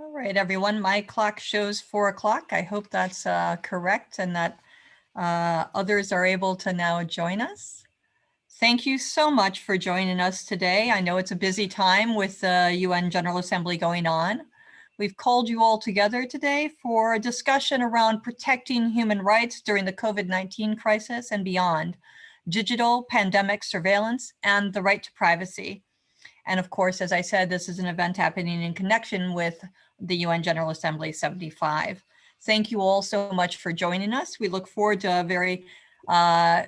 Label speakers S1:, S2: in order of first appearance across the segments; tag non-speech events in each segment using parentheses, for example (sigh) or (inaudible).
S1: All right, everyone, my clock shows four o'clock. I hope that's uh, correct and that uh, others are able to now join us. Thank you so much for joining us today. I know it's a busy time with the UN General Assembly going on. We've called you all together today for a discussion around protecting human rights during the COVID-19 crisis and beyond, digital pandemic surveillance and the right to privacy. And of course, as I said, this is an event happening in connection with the UN General Assembly 75. Thank you all so much for joining us. We look forward to a very uh,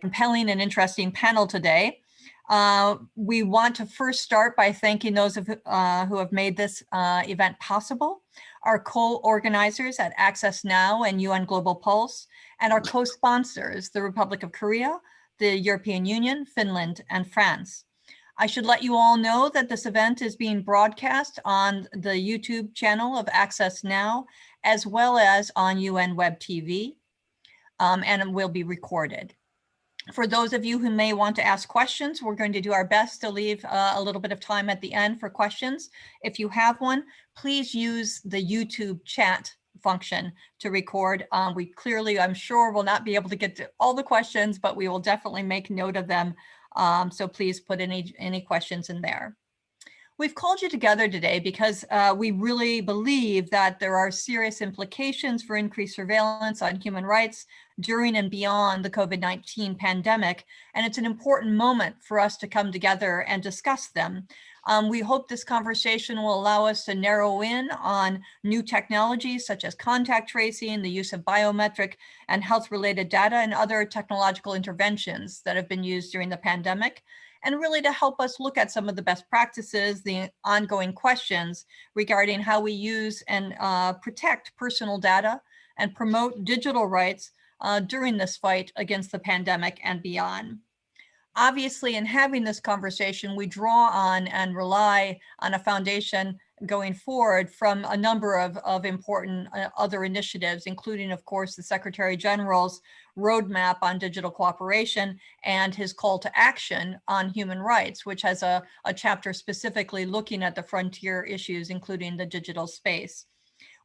S1: compelling and interesting panel today. Uh, we want to first start by thanking those of, uh, who have made this uh, event possible, our co-organizers at Access Now and UN Global Pulse, and our co-sponsors, the Republic of Korea, the European Union, Finland, and France. I should let you all know that this event is being broadcast on the YouTube channel of Access Now, as well as on UN Web TV, um, and it will be recorded. For those of you who may want to ask questions, we're going to do our best to leave uh, a little bit of time at the end for questions. If you have one, please use the YouTube chat function to record. Um, we clearly, I'm sure, will not be able to get to all the questions, but we will definitely make note of them. Um, so please put any, any questions in there. We've called you together today because uh, we really believe that there are serious implications for increased surveillance on human rights during and beyond the COVID-19 pandemic, and it's an important moment for us to come together and discuss them. Um, we hope this conversation will allow us to narrow in on new technologies such as contact tracing, the use of biometric and health-related data, and other technological interventions that have been used during the pandemic and really to help us look at some of the best practices, the ongoing questions regarding how we use and uh, protect personal data and promote digital rights uh, during this fight against the pandemic and beyond. Obviously, in having this conversation, we draw on and rely on a foundation going forward from a number of, of important uh, other initiatives, including, of course, the Secretary General's roadmap on digital cooperation and his call to action on human rights, which has a, a chapter specifically looking at the frontier issues, including the digital space.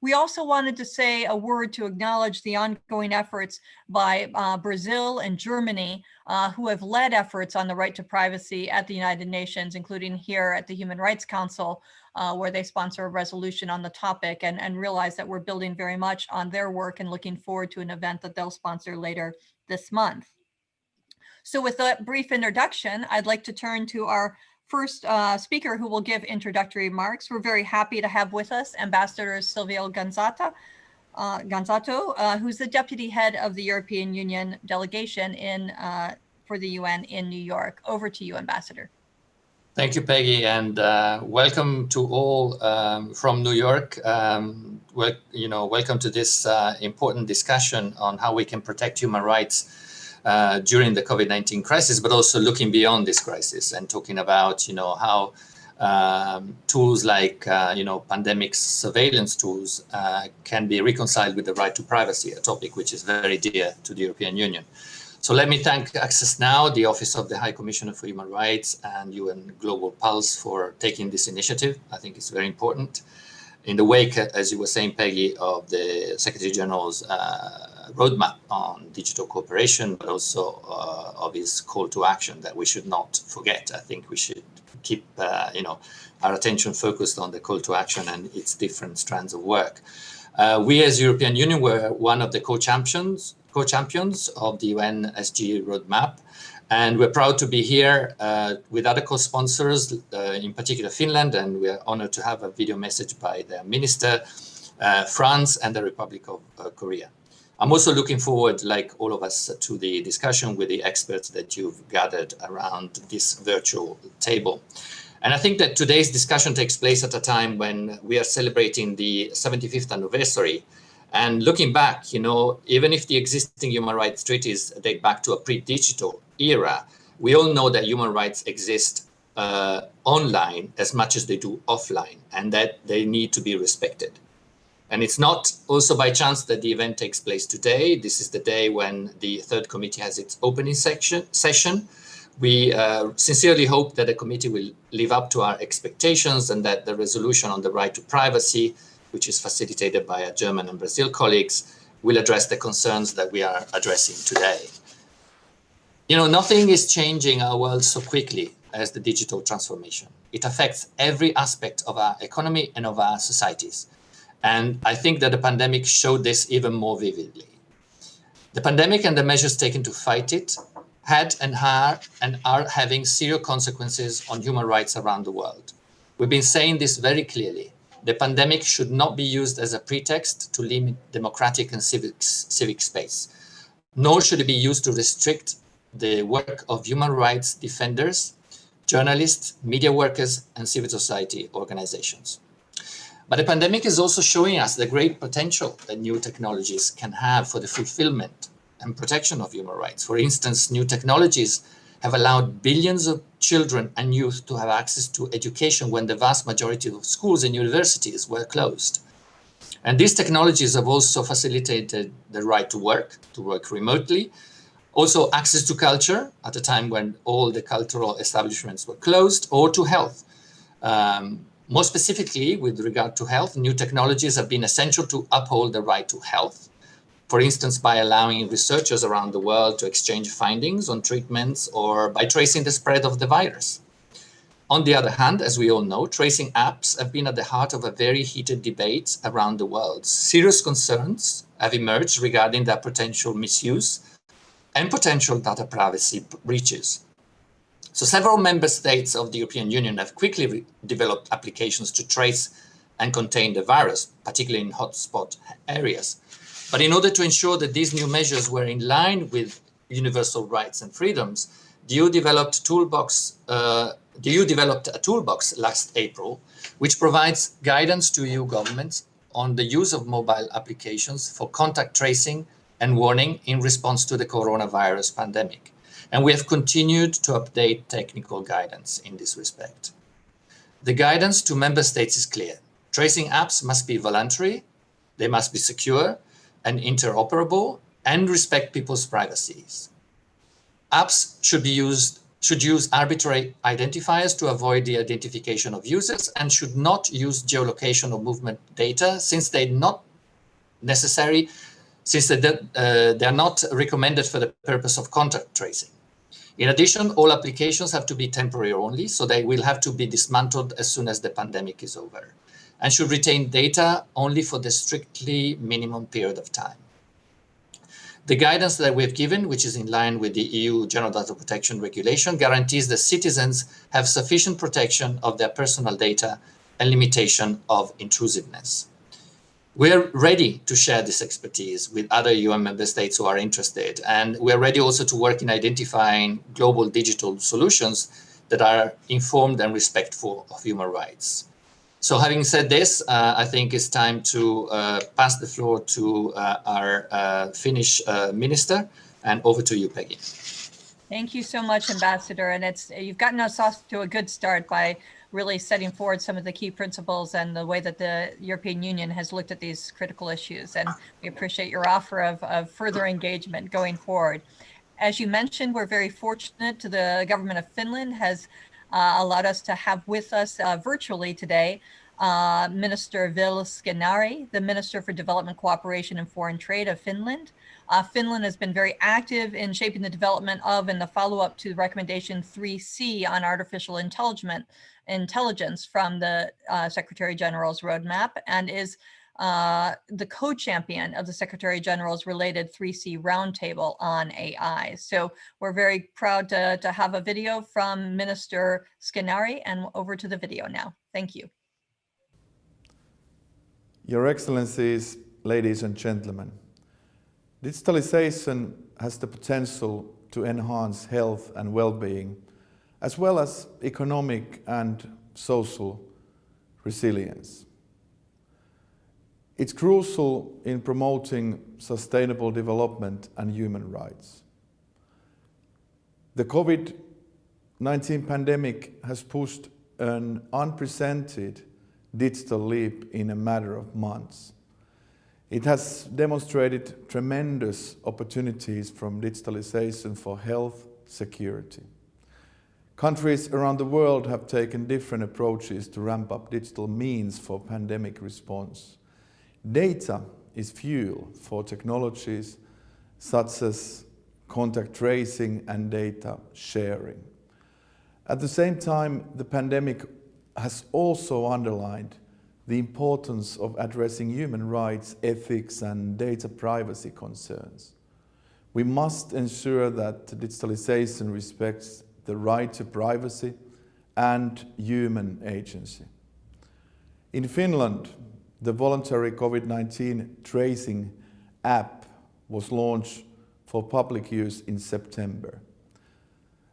S1: We also wanted to say a word to acknowledge the ongoing efforts by uh, Brazil and Germany, uh, who have led efforts on the right to privacy at the United Nations, including here at the Human Rights Council, uh, where they sponsor a resolution on the topic and, and realize that we're building very much on their work and looking forward to an event that they'll sponsor later this month. So with that brief introduction, I'd like to turn to our first uh, speaker who will give introductory remarks. We're very happy to have with us Ambassador Silvio Gonzata, uh, Gonzato, uh, who's the deputy head of the European Union delegation in uh, for the UN in New York. Over to you, Ambassador.
S2: Thank you, Peggy, and uh, welcome to all um, from New York. Um, well, you know, welcome to this uh, important discussion on how we can protect human rights uh, during the COVID-19 crisis, but also looking beyond this crisis and talking about, you know, how um, tools like, uh, you know, pandemic surveillance tools uh, can be reconciled with the right to privacy, a topic which is very dear to the European Union. So let me thank Access Now, the Office of the High Commissioner for Human Rights and UN Global Pulse for taking this initiative. I think it's very important. In the wake, as you were saying, Peggy, of the Secretary General's uh, roadmap on digital cooperation, but also uh, of his call to action that we should not forget. I think we should keep, uh, you know, our attention focused on the call to action and its different strands of work. Uh, we as European Union were one of the co-champions co-champions of the UN SG roadmap. And we're proud to be here uh, with other co-sponsors, uh, in particular Finland, and we are honored to have a video message by the minister, uh, France, and the Republic of uh, Korea. I'm also looking forward, like all of us, to the discussion with the experts that you've gathered around this virtual table. And I think that today's discussion takes place at a time when we are celebrating the 75th anniversary. And looking back, you know, even if the existing human rights treaties date back to a pre-digital era, we all know that human rights exist uh, online as much as they do offline and that they need to be respected. And it's not also by chance that the event takes place today. This is the day when the third committee has its opening section, session, We uh, sincerely hope that the committee will live up to our expectations and that the resolution on the right to privacy, which is facilitated by our German and Brazil colleagues, will address the concerns that we are addressing today. You know, nothing is changing our world so quickly as the digital transformation. It affects every aspect of our economy and of our societies. And I think that the pandemic showed this even more vividly. The pandemic and the measures taken to fight it had and are, and are having serious consequences on human rights around the world. We've been saying this very clearly. The pandemic should not be used as a pretext to limit democratic and civic, civic space, nor should it be used to restrict the work of human rights defenders, journalists, media workers, and civil society organizations. But the pandemic is also showing us the great potential that new technologies can have for the fulfillment and protection of human rights. For instance, new technologies have allowed billions of children and youth to have access to education when the vast majority of schools and universities were closed. And these technologies have also facilitated the right to work, to work remotely, also access to culture at a time when all the cultural establishments were closed, or to health. Um, more specifically, with regard to health, new technologies have been essential to uphold the right to health, for instance, by allowing researchers around the world to exchange findings on treatments or by tracing the spread of the virus. On the other hand, as we all know, tracing apps have been at the heart of a very heated debate around the world. Serious concerns have emerged regarding their potential misuse and potential data privacy breaches. So several member states of the European Union have quickly developed applications to trace and contain the virus, particularly in hotspot areas. But in order to ensure that these new measures were in line with universal rights and freedoms, the EU developed, toolbox, uh, the EU developed a toolbox last April, which provides guidance to EU governments on the use of mobile applications for contact tracing and warning in response to the coronavirus pandemic. And we have continued to update technical guidance in this respect. The guidance to member states is clear. Tracing apps must be voluntary, they must be secure, and interoperable and respect people's privacies. Apps should be used should use arbitrary identifiers to avoid the identification of users and should not use geolocation or movement data since they're not necessary, since they, uh, they are not recommended for the purpose of contact tracing. In addition, all applications have to be temporary only, so they will have to be dismantled as soon as the pandemic is over and should retain data only for the strictly minimum period of time. The guidance that we've given, which is in line with the EU General Data Protection Regulation, guarantees that citizens have sufficient protection of their personal data and limitation of intrusiveness. We're ready to share this expertise with other UN member states who are interested, and we're ready also to work in identifying global digital solutions that are informed and respectful of human rights. So having said this, uh, I think it's time to uh, pass the floor to uh, our uh, Finnish uh, minister and over to you, Peggy.
S1: Thank you so much, Ambassador. And it's you've gotten us off to a good start by really setting forward some of the key principles and the way that the European Union has looked at these critical issues. And we appreciate your offer of, of further engagement going forward. As you mentioned, we're very fortunate to the government of Finland has uh, allowed us to have with us uh, virtually today uh, Minister Ville Skinnari, the Minister for Development Cooperation and Foreign Trade of Finland. Uh, Finland has been very active in shaping the development of and the follow-up to recommendation 3C on artificial intelligence, intelligence from the uh, Secretary General's roadmap and is uh, the co-champion of the Secretary General's related 3C roundtable on AI. So we're very proud to, to have a video from Minister Skinnari and over to the video now. Thank you.
S3: Your Excellencies, ladies and gentlemen, digitalization has the potential to enhance health and well-being, as well as economic and social resilience. It's crucial in promoting sustainable development and human rights. The COVID-19 pandemic has pushed an unprecedented digital leap in a matter of months. It has demonstrated tremendous opportunities from digitalization for health security. Countries around the world have taken different approaches to ramp up digital means for pandemic response. Data is fuel for technologies such as contact tracing and data sharing. At the same time, the pandemic has also underlined the importance of addressing human rights, ethics and data privacy concerns. We must ensure that digitalization respects the right to privacy and human agency. In Finland, the voluntary COVID-19 tracing app was launched for public use in September.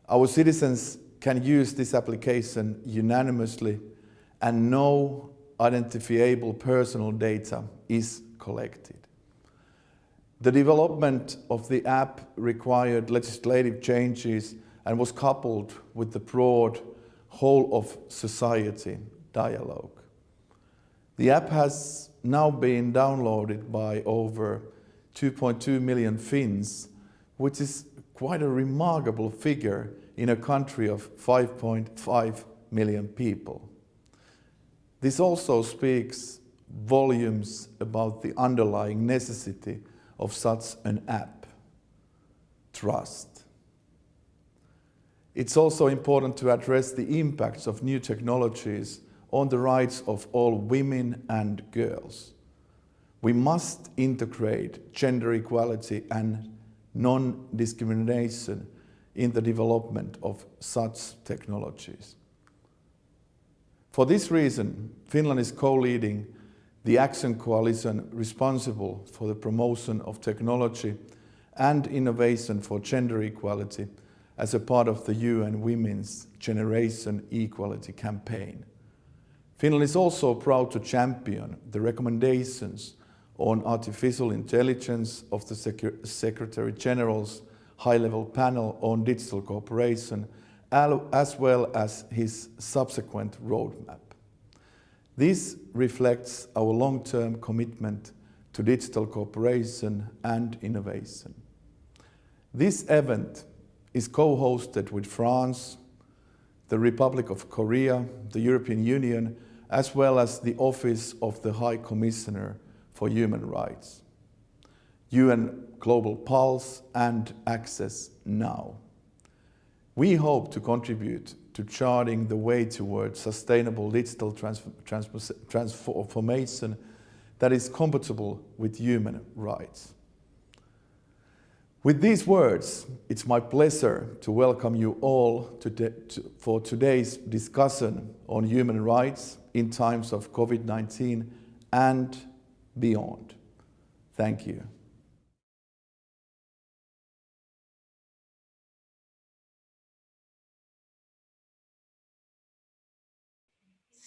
S3: Our citizens can use this application unanimously and no identifiable personal data is collected. The development of the app required legislative changes and was coupled with the broad whole of society dialogue. The app has now been downloaded by over 2.2 million Finns, which is quite a remarkable figure in a country of 5.5 million people. This also speaks volumes about the underlying necessity of such an app, trust. It's also important to address the impacts of new technologies on the rights of all women and girls. We must integrate gender equality and non-discrimination in the development of such technologies. For this reason, Finland is co-leading the Action Coalition responsible for the promotion of technology and innovation for gender equality as a part of the UN Women's Generation Equality campaign. Finland is also proud to champion the recommendations on artificial intelligence of the Secretary General's high-level panel on digital cooperation, as well as his subsequent roadmap. This reflects our long-term commitment to digital cooperation and innovation. This event is co-hosted with France, the Republic of Korea, the European Union, as well as the Office of the High Commissioner for Human Rights. UN Global Pulse and Access Now. We hope to contribute to charting the way towards sustainable digital trans trans transformation that is compatible with human rights. With these words, it's my pleasure to welcome you all to to, for today's discussion on human rights in times of COVID-19 and beyond. Thank you.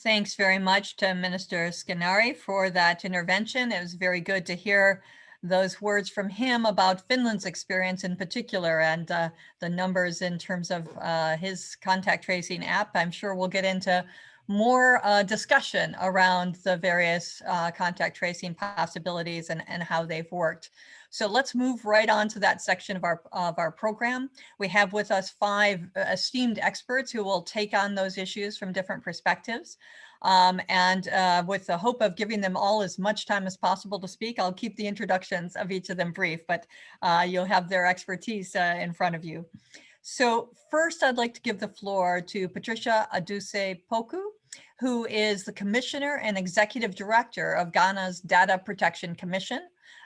S1: Thanks very much to Minister Skinnari for that intervention. It was very good to hear those words from him about Finland's experience in particular and uh, the numbers in terms of uh, his contact tracing app. I'm sure we'll get into more uh, discussion around the various uh, contact tracing possibilities and, and how they've worked. So let's move right on to that section of our, of our program. We have with us five uh, esteemed experts who will take on those issues from different perspectives. Um, and uh, with the hope of giving them all as much time as possible to speak, I'll keep the introductions of each of them brief, but uh, you'll have their expertise uh, in front of you. So first, I'd like to give the floor to Patricia Adusei Poku, who is the Commissioner and Executive Director of Ghana's Data Protection Commission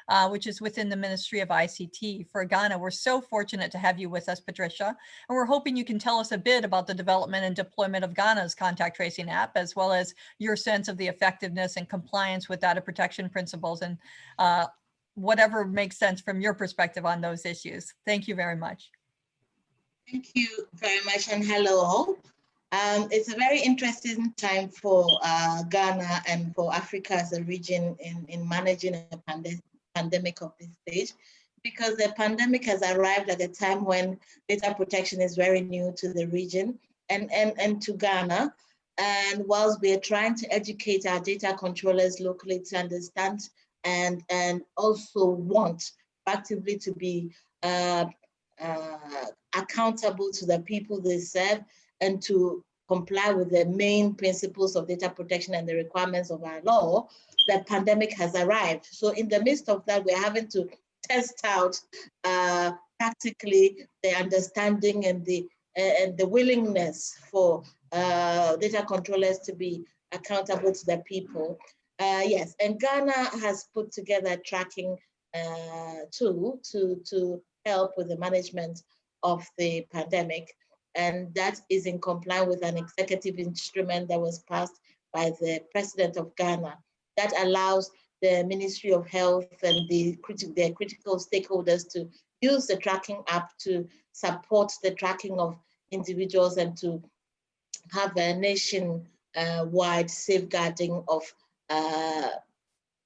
S1: uh, which is within the Ministry of ICT for Ghana. We're so fortunate to have you with us, Patricia, and we're hoping you can tell us a bit about the development and deployment of Ghana's contact tracing app, as well as your sense of the effectiveness and compliance with data protection principles and uh, whatever makes sense from your perspective on those issues. Thank you very much.
S4: Thank you very much and hello all. Um, it's a very interesting time for uh, Ghana and for Africa as a region in, in managing a pandemic pandemic of this stage because the pandemic has arrived at a time when data protection is very new to the region and, and, and to Ghana. And whilst we're trying to educate our data controllers locally to understand and, and also want actively to be uh, uh, accountable to the people they serve and to comply with the main principles of data protection and the requirements of our law, the pandemic has arrived. So in the midst of that, we're having to test out uh, practically the understanding and the and the willingness for uh, data controllers to be accountable to the people. Uh, yes, and Ghana has put together a tracking uh, tool to, to help with the management of the pandemic. And that is in compliance with an executive instrument that was passed by the president of Ghana that allows the Ministry of Health and the, criti the critical stakeholders to use the tracking app to support the tracking of individuals and to have a nation-wide safeguarding of uh,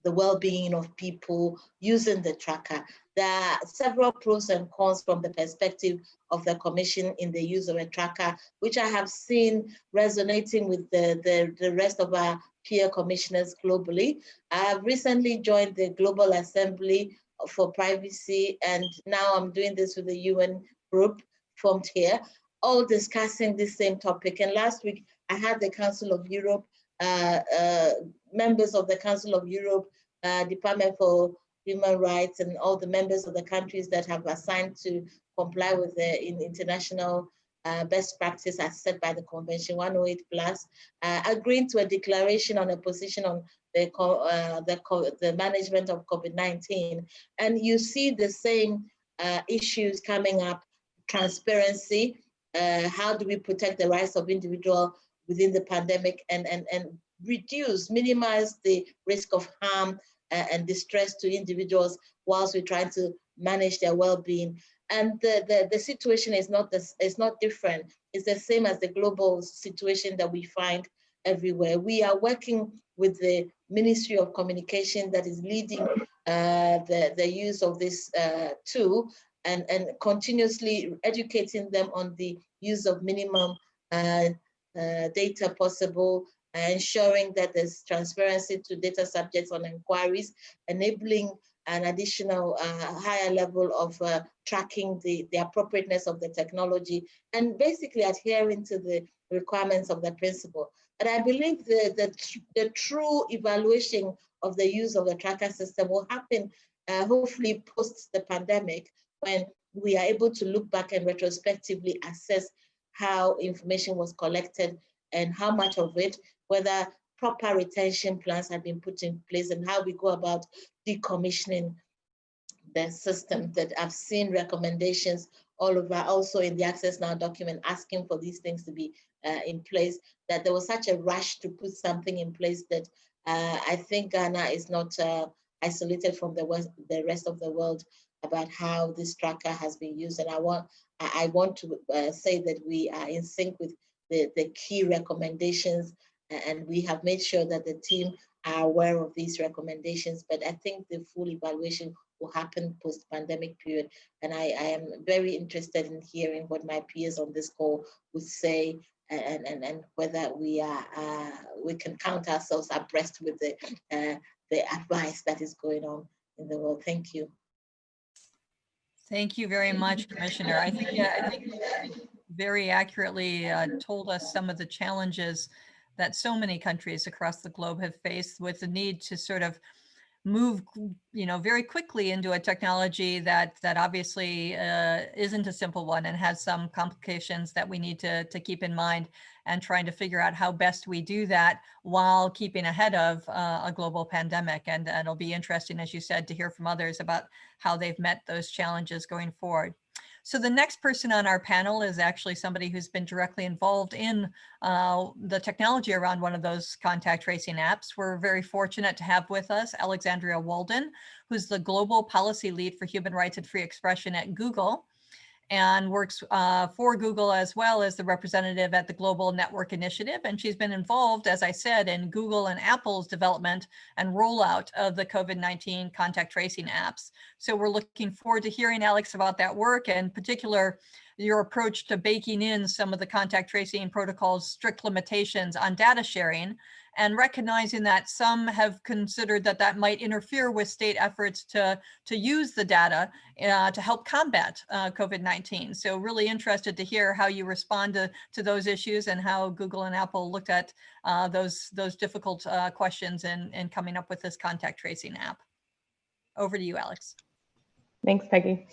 S4: the well-being of people using the tracker. There are several pros and cons from the perspective of the Commission in the use of a tracker, which I have seen resonating with the, the, the rest of our peer commissioners globally. I have recently joined the Global Assembly for Privacy, and now I'm doing this with the UN group formed here, all discussing the same topic. And last week, I had the Council of Europe, uh, uh, members of the Council of Europe, uh, Department for Human Rights, and all the members of the countries that have assigned to comply with the in international uh, best practice as set by the Convention 108 plus, uh, agreeing to a declaration on a position on the, uh, the, the management of COVID-19. And you see the same uh, issues coming up, transparency, uh, how do we protect the rights of individual within the pandemic and, and, and reduce, minimize the risk of harm and distress to individuals whilst we're trying to manage their well-being. And the, the, the situation is not, this, is not different. It's the same as the global situation that we find everywhere. We are working with the Ministry of Communication that is leading uh, the, the use of this uh, tool and, and continuously educating them on the use of minimum uh, uh, data possible, ensuring that there's transparency to data subjects on inquiries, enabling an additional uh, higher level of uh, tracking the, the appropriateness of the technology and basically adhering to the requirements of the principle. But I believe the, the, the true evaluation of the use of the tracker system will happen uh, hopefully post the pandemic when we are able to look back and retrospectively assess how information was collected and how much of it, whether proper retention plans have been put in place and how we go about decommissioning the system that I've seen recommendations all over, also in the Access Now document, asking for these things to be uh, in place, that there was such a rush to put something in place that uh, I think Ghana is not uh, isolated from the, west, the rest of the world about how this tracker has been used. And I want, I want to uh, say that we are in sync with the, the key recommendations and we have made sure that the team are aware of these recommendations, but I think the full evaluation will happen post-pandemic period. And I, I, am very interested in hearing what my peers on this call would say and, and, and whether we are uh, we can count ourselves abreast with the, uh, the advice that is going on in the world. Thank you.
S1: Thank you very much, Commissioner. I think, yeah, I think very accurately uh, told us some of the challenges that so many countries across the globe have faced with the need to sort of move, you know, very quickly into a technology that that obviously uh, isn't a simple one and has some complications that we need to to keep in mind and trying to figure out how best we do that while keeping ahead of uh, a global pandemic. And, and it'll be interesting, as you said, to hear from others about how they've met those challenges going forward. So the next person on our panel is actually somebody who's been directly involved in uh, the technology around one of those contact tracing apps. We're very fortunate to have with us Alexandria Walden, who's the Global Policy Lead for Human Rights and Free Expression at Google and works uh, for Google as well as the representative at the Global Network Initiative. And she's been involved, as I said, in Google and Apple's development and rollout of the COVID-19 contact tracing apps. So we're looking forward to hearing, Alex, about that work and in particular your approach to baking in some of the contact tracing protocols strict limitations on data sharing and recognizing that some have considered that that might interfere with state efforts to, to use the data uh, to help combat uh, COVID-19. So really interested to hear how you respond to, to those issues and how Google and Apple looked at uh, those, those difficult uh, questions in, in coming up with this contact tracing app. Over to you, Alex.
S5: Thanks, Peggy.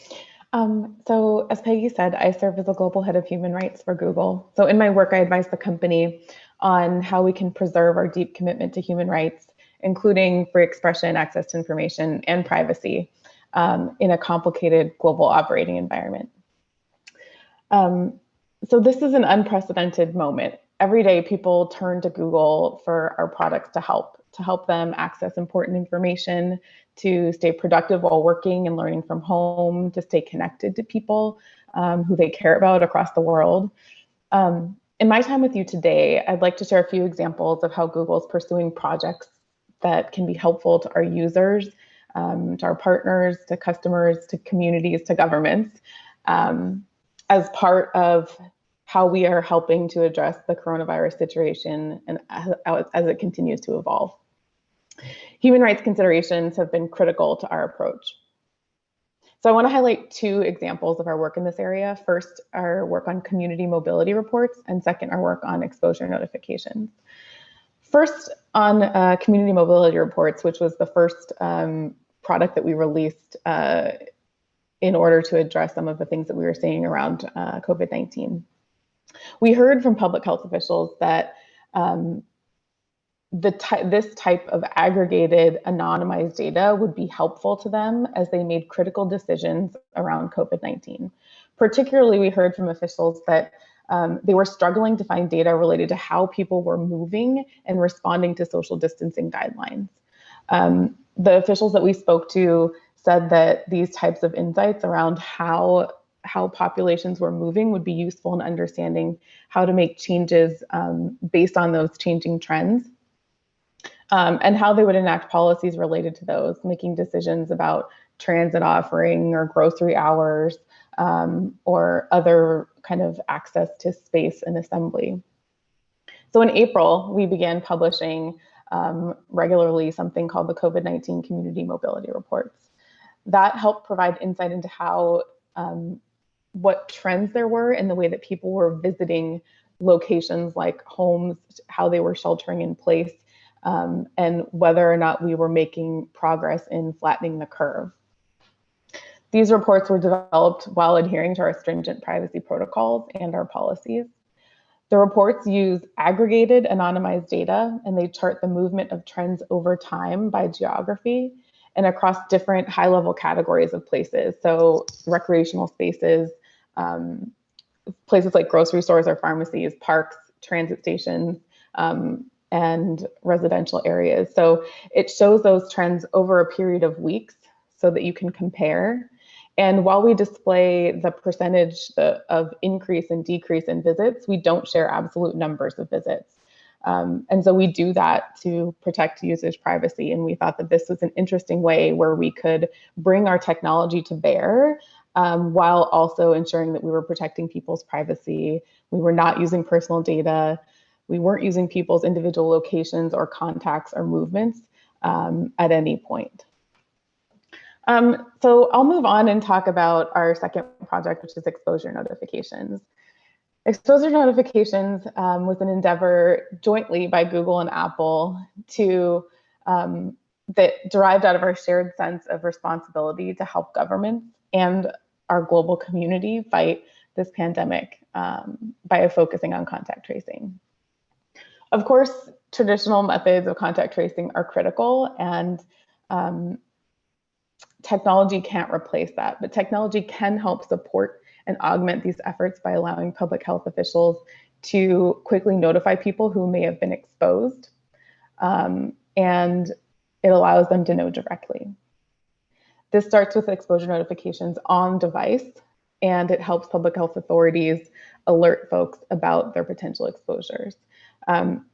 S5: Um, so as Peggy said, I serve as the global head of human rights for Google. So in my work, I advise the company on how we can preserve our deep commitment to human rights, including free expression, access to information, and privacy um, in a complicated global operating environment. Um, so this is an unprecedented moment. Every day people turn to Google for our products to help, to help them access important information, to stay productive while working and learning from home, to stay connected to people um, who they care about across the world. Um, in my time with you today, I'd like to share a few examples of how Google is pursuing projects that can be helpful to our users, um, to our partners, to customers, to communities, to governments, um, as part of how we are helping to address the coronavirus situation and as, as it continues to evolve. Human rights considerations have been critical to our approach. So I want to highlight two examples of our work in this area. First, our work on community mobility reports, and second, our work on exposure notifications. First, on uh, community mobility reports, which was the first um, product that we released uh, in order to address some of the things that we were seeing around uh, COVID-19. We heard from public health officials that um, the ty this type of aggregated anonymized data would be helpful to them as they made critical decisions around COVID-19. Particularly, we heard from officials that um, they were struggling to find data related to how people were moving and responding to social distancing guidelines. Um, the officials that we spoke to said that these types of insights around how how populations were moving would be useful in understanding how to make changes um, based on those changing trends um, and how they would enact policies related to those, making decisions about transit offering or grocery hours um, or other kind of access to space and assembly. So in April, we began publishing um, regularly something called the COVID-19 Community Mobility Reports. That helped provide insight into how, um, what trends there were in the way that people were visiting locations like homes, how they were sheltering in place, um, and whether or not we were making progress in flattening the curve. These reports were developed while adhering to our stringent privacy protocols and our policies. The reports use aggregated anonymized data and they chart the movement of trends over time by geography and across different high level categories of places. So recreational spaces, um, places like grocery stores or pharmacies, parks, transit stations, um, and residential areas. So it shows those trends over a period of weeks so that you can compare. And while we display the percentage of increase and decrease in visits, we don't share absolute numbers of visits. Um, and so we do that to protect users' privacy. And we thought that this was an interesting way where we could bring our technology to bear um, while also ensuring that we were protecting people's privacy. We were not using personal data. We weren't using people's individual locations or contacts or movements um, at any point. Um, so I'll move on and talk about our second project, which is exposure notifications. Exposure notifications um, was an endeavor jointly by Google and Apple to um, that derived out of our shared sense of responsibility to help governments and our global community fight this pandemic um, by focusing on contact tracing. Of course, traditional methods of contact tracing are critical and um, technology can't replace that, but technology can help support and augment these efforts by allowing public health officials to quickly notify people who may have been exposed. Um, and it allows them to know directly. This starts with exposure notifications on device, and it helps public health authorities alert folks about their potential exposures. Um,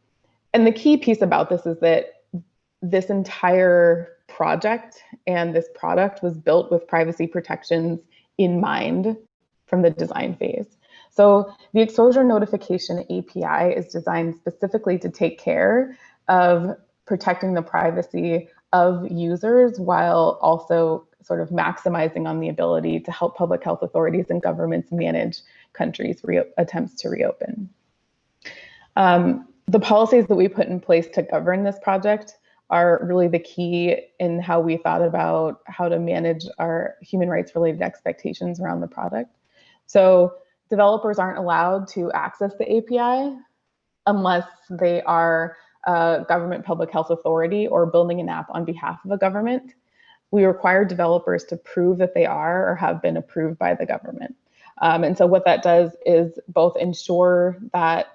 S5: and the key piece about this is that this entire project and this product was built with privacy protections in mind from the design phase. So the exposure notification API is designed specifically to take care of protecting the privacy of users while also sort of maximizing on the ability to help public health authorities and governments manage countries' attempts to reopen. Um, the policies that we put in place to govern this project are really the key in how we thought about how to manage our human rights related expectations around the product. So developers aren't allowed to access the API unless they are a government public health authority or building an app on behalf of a government. We require developers to prove that they are or have been approved by the government. Um, and so what that does is both ensure that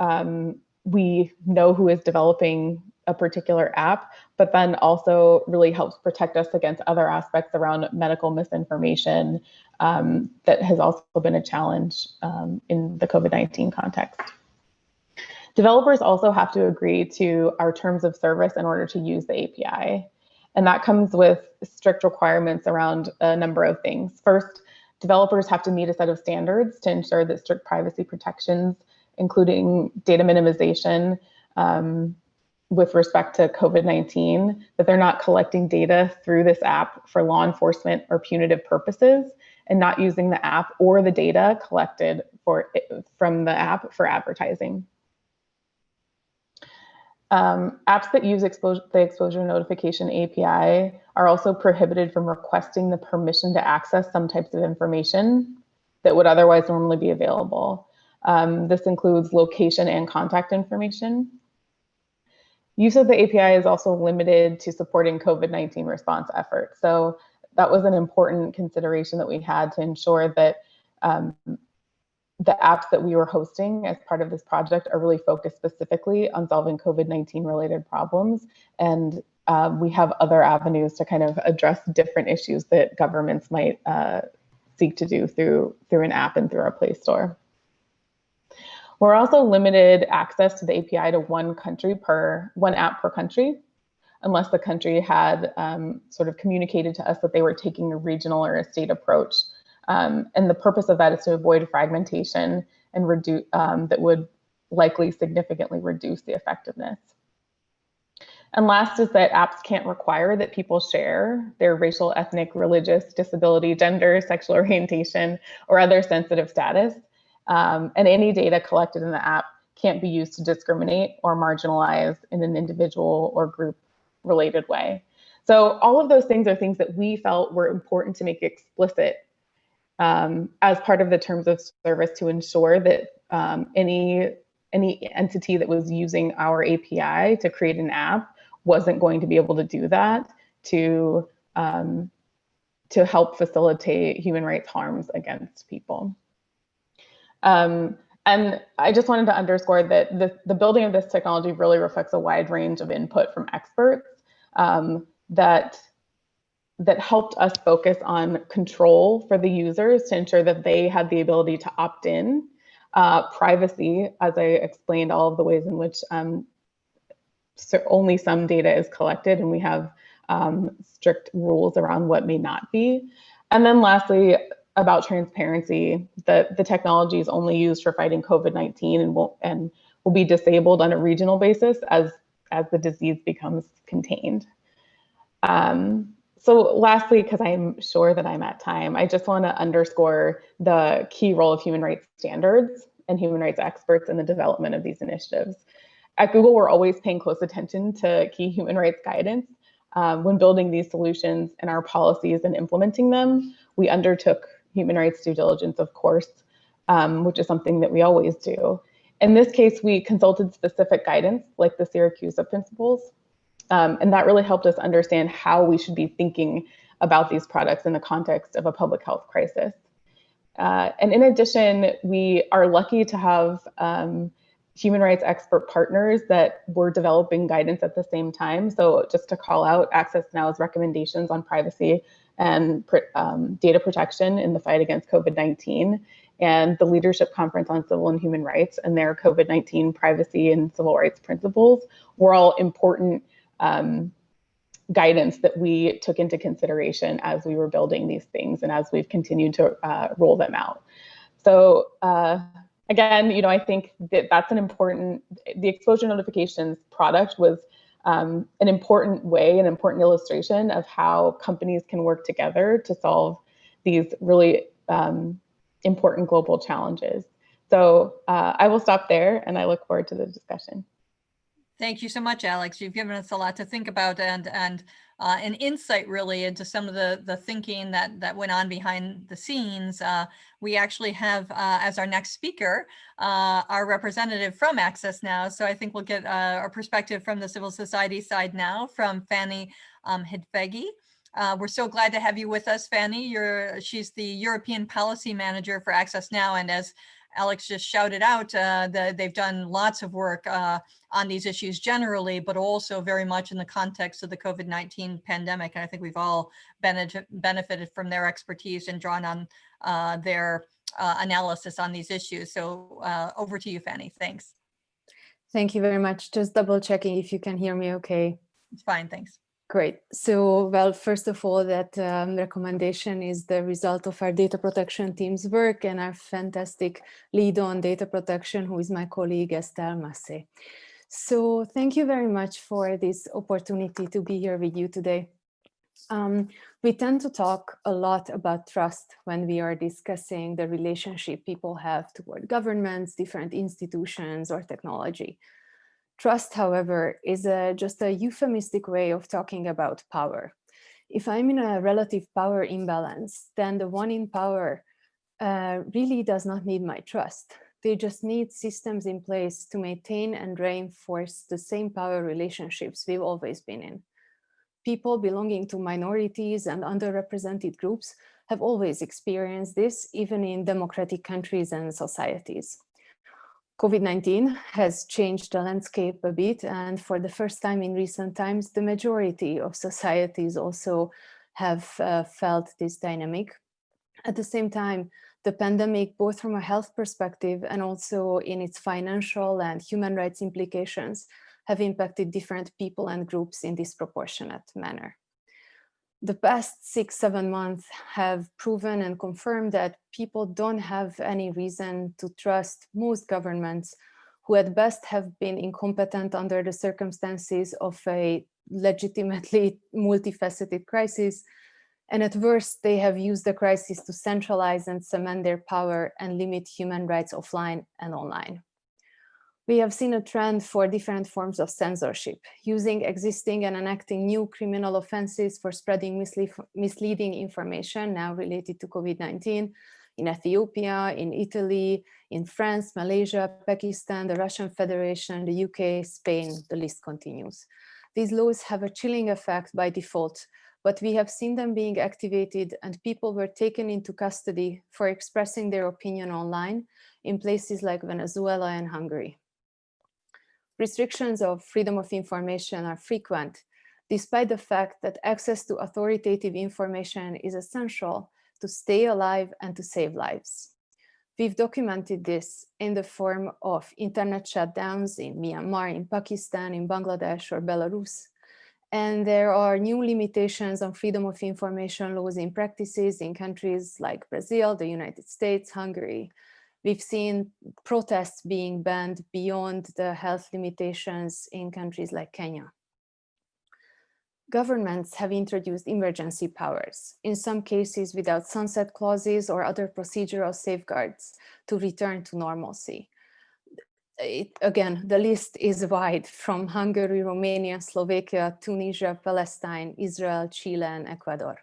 S5: um, we know who is developing a particular app, but then also really helps protect us against other aspects around medical misinformation um, that has also been a challenge um, in the COVID-19 context. Developers also have to agree to our terms of service in order to use the API. And that comes with strict requirements around a number of things. First, developers have to meet a set of standards to ensure that strict privacy protections, including data minimization, um, with respect to COVID-19, that they're not collecting data through this app for law enforcement or punitive purposes and not using the app or the data collected for from the app for advertising. Um, apps that use the exposure notification API are also prohibited from requesting the permission to access some types of information that would otherwise normally be available. Um, this includes location and contact information. Use of the API is also limited to supporting COVID-19 response efforts. So that was an important consideration that we had to ensure that um, the apps that we were hosting as part of this project are really focused specifically on solving COVID-19 related problems. And um, we have other avenues to kind of address different issues that governments might uh, seek to do through, through an app and through our Play Store. We're also limited access to the API to one country per, one app per country, unless the country had um, sort of communicated to us that they were taking a regional or a state approach. Um, and the purpose of that is to avoid fragmentation and reduce um, that would likely significantly reduce the effectiveness. And last is that apps can't require that people share their racial, ethnic, religious, disability, gender, sexual (laughs) orientation, or other sensitive status. Um, and any data collected in the app can't be used to discriminate or marginalize in an individual or group related way. So all of those things are things that we felt were important to make explicit um, as part of the terms of service to ensure that um, any any entity that was using our API to create an app wasn't going to be able to do that to um, to help facilitate human rights harms against people. Um, and I just wanted to underscore that the, the building of this technology really reflects a wide range of input from experts um, that that helped us focus on control for the users to ensure that they had the ability to opt in, uh, privacy, as I explained, all of the ways in which um, so only some data is collected and we have um, strict rules around what may not be. And then lastly, about transparency, that the technology is only used for fighting COVID-19 and will and will be disabled on a regional basis as as the disease becomes contained. Um, so lastly, because I'm sure that I'm at time, I just want to underscore the key role of human rights standards and human rights experts in the development of these initiatives. At Google, we're always paying close attention to key human rights guidance. Um, when building these solutions and our policies and implementing them, we undertook human rights due diligence, of course, um, which is something that we always do. In this case, we consulted specific guidance like the Siracusa principles, um, and that really helped us understand how we should be thinking about these products in the context of a public health crisis. Uh, and in addition, we are lucky to have um, human rights expert partners that were developing guidance at the same time. So just to call out Access Now's recommendations on privacy and um, data protection in the fight against COVID-19 and the Leadership Conference on Civil and Human Rights and their COVID-19 privacy and civil rights principles were all important um, guidance that we took into consideration as we were building these things and as we've continued to uh, roll them out. So uh, again, you know, I think that that's an important, the exposure notifications product was um, an important way, an important illustration of how companies can work together to solve these really um, important global challenges. So uh, I will stop there and I look forward to the discussion.
S1: Thank you so much, Alex. You've given us a lot to think about and and uh, an insight really into some of the the thinking that that went on behind the scenes. Uh, we actually have uh, as our next speaker uh, our representative from Access Now. So I think we'll get uh, a perspective from the civil society side now from Fanny um, Hidvégi. Uh, we're so glad to have you with us, Fanny. You're she's the European Policy Manager for Access Now, and as Alex just shouted out, uh, the, they've done lots of work uh, on these issues generally, but also very much in the context of the COVID-19 pandemic. And I think we've all benefit, benefited from their expertise and drawn on uh, their uh, analysis on these issues. So uh, over to you, Fanny. Thanks.
S6: Thank you very much. Just double checking if you can hear me okay.
S1: It's fine, thanks.
S6: Great. So, well, first of all, that um, recommendation is the result of our data protection team's work and our fantastic lead on data protection, who is my colleague Estelle Massé. So thank you very much for this opportunity to be here with you today. Um, we tend to talk a lot about trust when we are discussing the relationship people have toward governments, different institutions, or technology. Trust, however, is a, just a euphemistic way of talking about power. If I'm in a relative power imbalance, then the one in power uh, really does not need my trust. They just need systems in place to maintain and reinforce the same power relationships we've always been in. People belonging to minorities and underrepresented groups have always experienced this, even in democratic countries and societies. COVID-19 has changed the landscape a bit and for the first time in recent times, the majority of societies also have uh, felt this dynamic. At the same time, the pandemic, both from a health perspective and also in its financial and human rights implications, have impacted different people and groups in disproportionate manner the past six, seven months have proven and confirmed that people don't have any reason to trust most governments who at best have been incompetent under the circumstances of a legitimately (laughs) multifaceted crisis. And at worst, they have used the crisis to centralize and cement their power and limit human rights offline and online we have seen a trend for different forms of censorship, using existing and enacting new criminal offenses for spreading misleading information now related to COVID-19 in Ethiopia, in Italy, in France, Malaysia, Pakistan, the Russian Federation, the UK, Spain, the list continues. These laws have a chilling effect by default, but we have seen them being activated and people were taken into custody for expressing their opinion online in places like Venezuela and Hungary. Restrictions of freedom of information are frequent, despite the fact that access to authoritative information is essential to stay alive and to save lives. We've documented this in the form of internet shutdowns in Myanmar, in Pakistan, in Bangladesh or Belarus. And there are new limitations on freedom of information laws in practices in countries like Brazil, the United States, Hungary, We've seen protests being banned beyond the health limitations in countries like Kenya. Governments have introduced emergency powers, in some cases without sunset clauses or other procedural safeguards to return to normalcy. It, again, the list is wide from Hungary, Romania, Slovakia, Tunisia, Palestine, Israel, Chile, and Ecuador.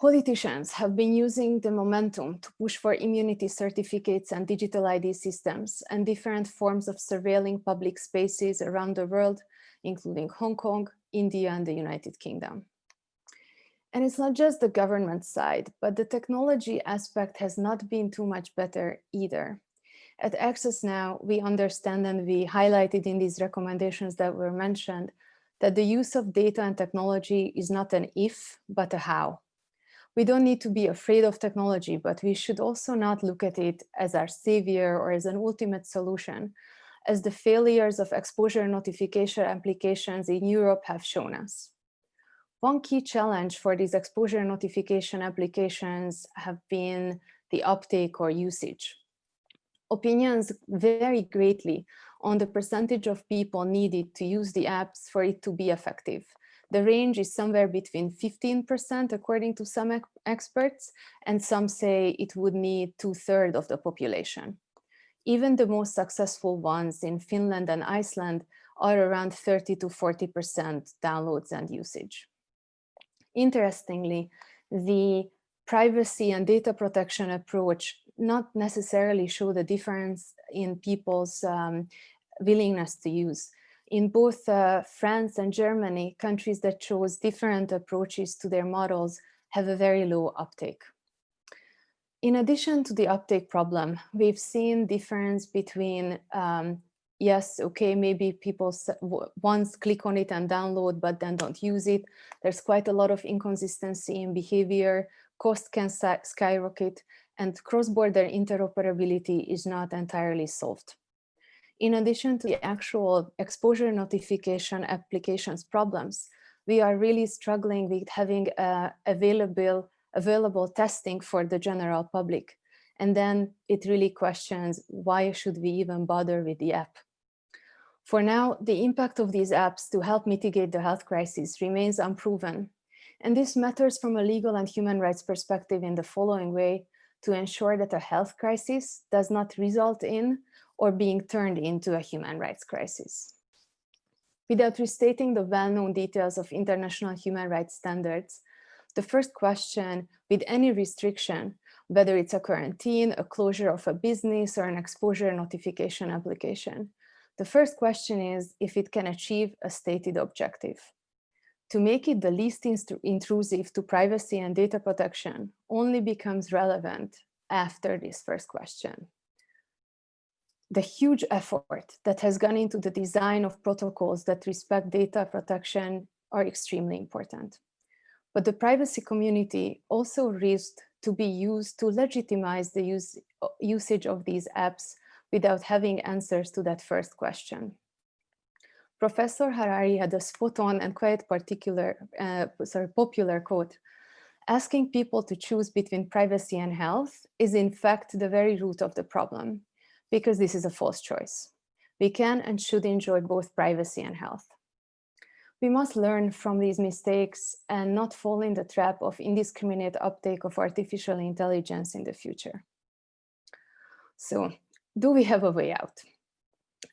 S6: Politicians have been using the momentum to push for immunity certificates and digital ID systems and different forms of surveilling public spaces around the world, including Hong Kong, India, and the United Kingdom. And it's not just the government side, but the technology aspect has not been too much better either. At Access Now, we understand and we highlighted in these recommendations that were mentioned that the use of data and technology is not an if, but a how we don't need to be afraid of technology, but we should also not look at it as our savior or as an ultimate solution, as the failures of exposure notification applications in Europe have shown us. One key challenge for these exposure notification applications have been the uptake or usage. opinions vary greatly on the percentage of people needed to use the apps for it to be effective. The range is somewhere between 15% according to some experts, and some say it would need two thirds of the population. Even the most successful ones in Finland and Iceland are around 30 to 40% downloads and usage. Interestingly, the privacy and data protection approach not necessarily show the difference in people's um, willingness to use. In both uh, France and Germany, countries that chose different approaches to their models have a very low uptake. In addition to the uptake problem, we've seen difference between, um, yes, okay, maybe people once click on it and download, but then don't use it. There's quite a lot of inconsistency in behavior, cost can skyrocket, and cross-border interoperability is not entirely solved. In addition to the actual exposure notification applications problems, we are really struggling with having uh, available, available testing for the general public. And then it really questions why should we even bother with the app? For now, the impact of these apps to help mitigate the health crisis remains unproven. And this matters from a legal and human rights perspective in the following way to ensure that a health crisis does not result in or being turned into a human rights crisis. Without restating the well-known details of international human rights standards, the first question with any restriction, whether it's a quarantine, a closure of a business or an exposure notification application, the first question is if it can achieve a stated objective. To make it the least intrusive to privacy and data protection only becomes relevant after this first question the huge effort that has gone into the design of protocols that respect data protection are extremely important. But the privacy community also risked to be used to legitimize the use, usage of these apps without having answers to that first question. Professor Harari had a spot on and quite particular, uh, sorry, popular quote, asking people to choose between privacy and health is in fact the very root of the problem because this is a false choice. We can and should enjoy both privacy and health. We must learn from these mistakes and not fall in the trap of indiscriminate uptake of artificial intelligence in the future. So do we have a way out?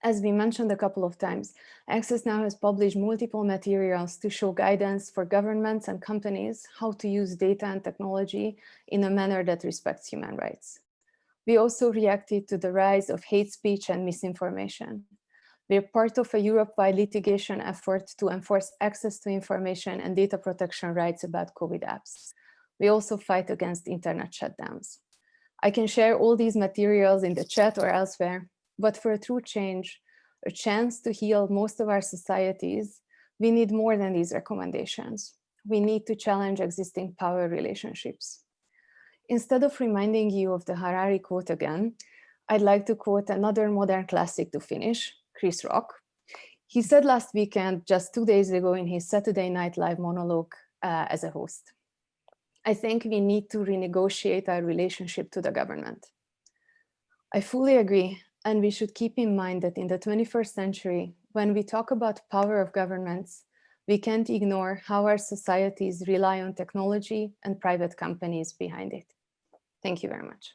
S6: As we mentioned a couple of times, Access Now has published multiple materials to show guidance for governments and companies how to use data and technology in a manner that respects human rights. We also reacted to the rise of hate speech and misinformation. We are part of a Europe-wide litigation effort to enforce access to information and data protection rights about COVID apps. We also fight against internet shutdowns. I can share all these materials in the chat or elsewhere, but for a true change, a chance to heal most of our societies, we need more than these recommendations. We need to challenge existing power relationships. Instead of reminding you of the Harari quote again, I'd like to quote another modern classic to finish, Chris Rock. He said last weekend, just two days ago in his Saturday Night Live monologue uh, as a host, I think we need to renegotiate our relationship to the government. I fully agree, and we should keep in mind that in the 21st century, when we talk about power of governments, we can't ignore how our societies rely on technology and private companies behind it. Thank you very much.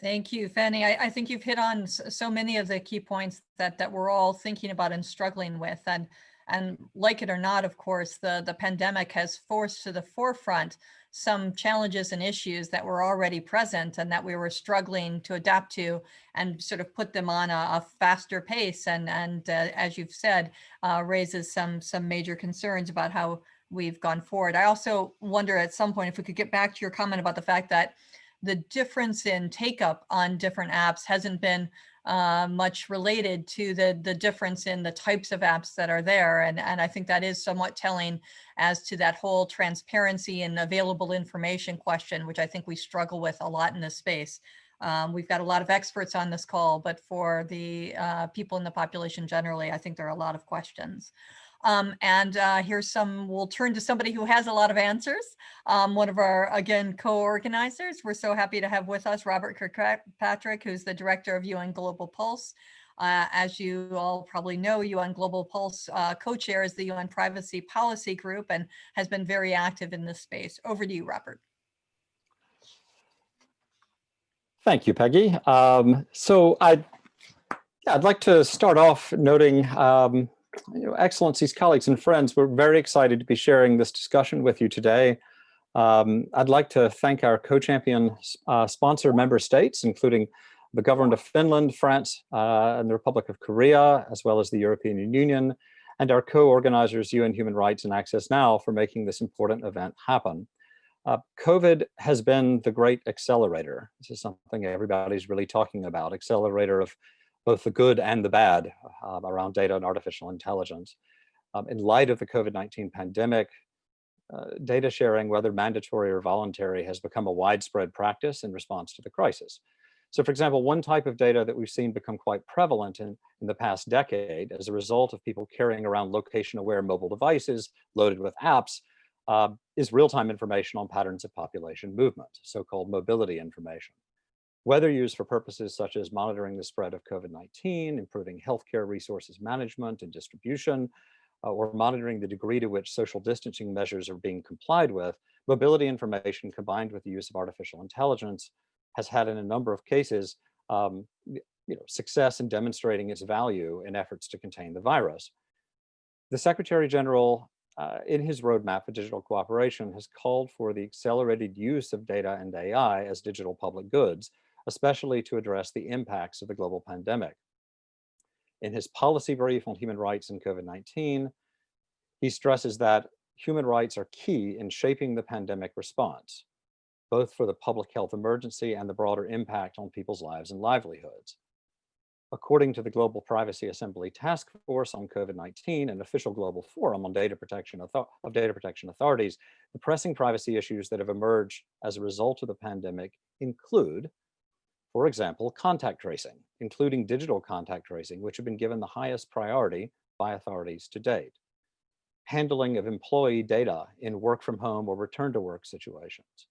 S1: Thank you, Fanny. I, I, think you've hit on so many of the key points that that we're all thinking about and struggling with. And and like it or not, of course, the, the pandemic has forced to the forefront some challenges and issues that were already present and that we were struggling to adapt to and sort of put them on a, a faster pace. And, and uh, as you've said, uh, raises some, some major concerns about how we've gone forward. I also wonder at some point if we could get back to your comment about the fact that the difference in take up on different apps hasn't been uh, much related to the, the difference in the types of apps that are there. And, and I think that is somewhat telling as to that whole transparency and available information question, which I think we struggle with a lot in this space. Um, we've got a lot of experts on this call, but for the uh, people in the population generally, I think there are a lot of questions. Um, and uh, here's some, we'll turn to somebody who has a lot of answers. Um, one of our, again, co-organizers. We're so happy to have with us Robert Kirkpatrick, who's the director of UN Global Pulse. Uh, as you all probably know, UN Global Pulse uh, co-chairs the UN Privacy Policy Group and has been very active in this space. Over to you, Robert.
S7: Thank you, Peggy. Um, so I'd, I'd like to start off noting, um, Excellencies, colleagues, and friends, we're very excited to be sharing this discussion with you today. Um, I'd like to thank our co-champion uh, sponsor member states, including the government of Finland, France, uh, and the Republic of Korea, as well as the European Union, and our co-organizers, UN Human Rights and Access Now, for making this important event happen. Uh, COVID has been the great accelerator. This is something everybody's really talking about, accelerator of both the good and the bad uh, around data and artificial intelligence. Um, in light of the COVID-19 pandemic, uh, data sharing, whether mandatory or voluntary, has become a widespread practice in response to the crisis. So for example, one type of data that we've seen become quite prevalent in, in the past decade as a result of people carrying around location aware mobile devices loaded with apps uh, is real-time information on patterns of population movement, so-called mobility information. Whether used for purposes such as monitoring the spread of COVID-19, improving healthcare resources management and distribution, uh, or monitoring the degree to which social distancing measures are being complied with, mobility information combined with the use of artificial intelligence has had in a number of cases um, you know, success in demonstrating its value in efforts to contain the virus. The Secretary General, uh, in his roadmap for digital cooperation, has called for the accelerated use of data and AI as digital public goods, especially to address the impacts of the global pandemic. In his policy brief on human rights and COVID-19, he stresses that human rights are key in shaping the pandemic response both for the public health emergency and the broader impact on people's lives and livelihoods. According to the Global Privacy Assembly Task Force on COVID-19, an official global forum on data protection of data protection authorities, the pressing privacy issues that have emerged as a result of the pandemic include, for example, contact tracing, including digital contact tracing, which have been given the highest priority by authorities to date. Handling of employee data in work from home or return to work situations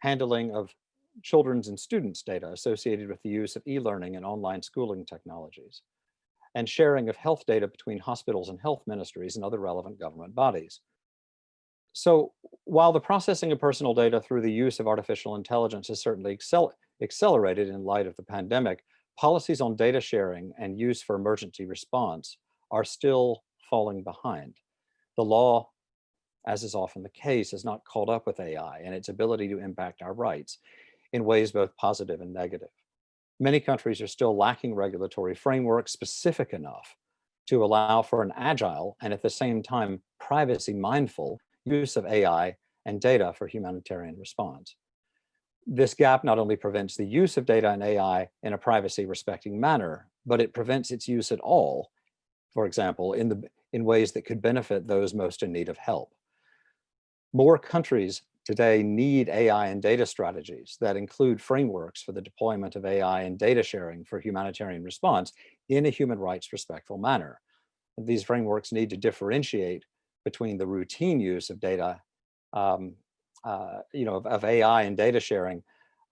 S7: handling of children's and students' data associated with the use of e-learning and online schooling technologies, and sharing of health data between hospitals and health ministries and other relevant government bodies. So while the processing of personal data through the use of artificial intelligence has certainly accel accelerated in light of the pandemic, policies on data sharing and use for emergency response are still falling behind. The law as is often the case, is not caught up with AI and its ability to impact our rights in ways both positive and negative. Many countries are still lacking regulatory frameworks specific enough to allow for an agile and at the same time privacy mindful use of AI and data for humanitarian response. This gap not only prevents the use of data and AI in a privacy respecting manner, but it prevents its use at all, for example, in, the, in ways that could benefit those most in need of help. More countries today need AI and data strategies that include frameworks for the deployment of AI and data sharing for humanitarian response in a human rights respectful manner. These frameworks need to differentiate between the routine use of data, um, uh, you know, of, of, AI and data sharing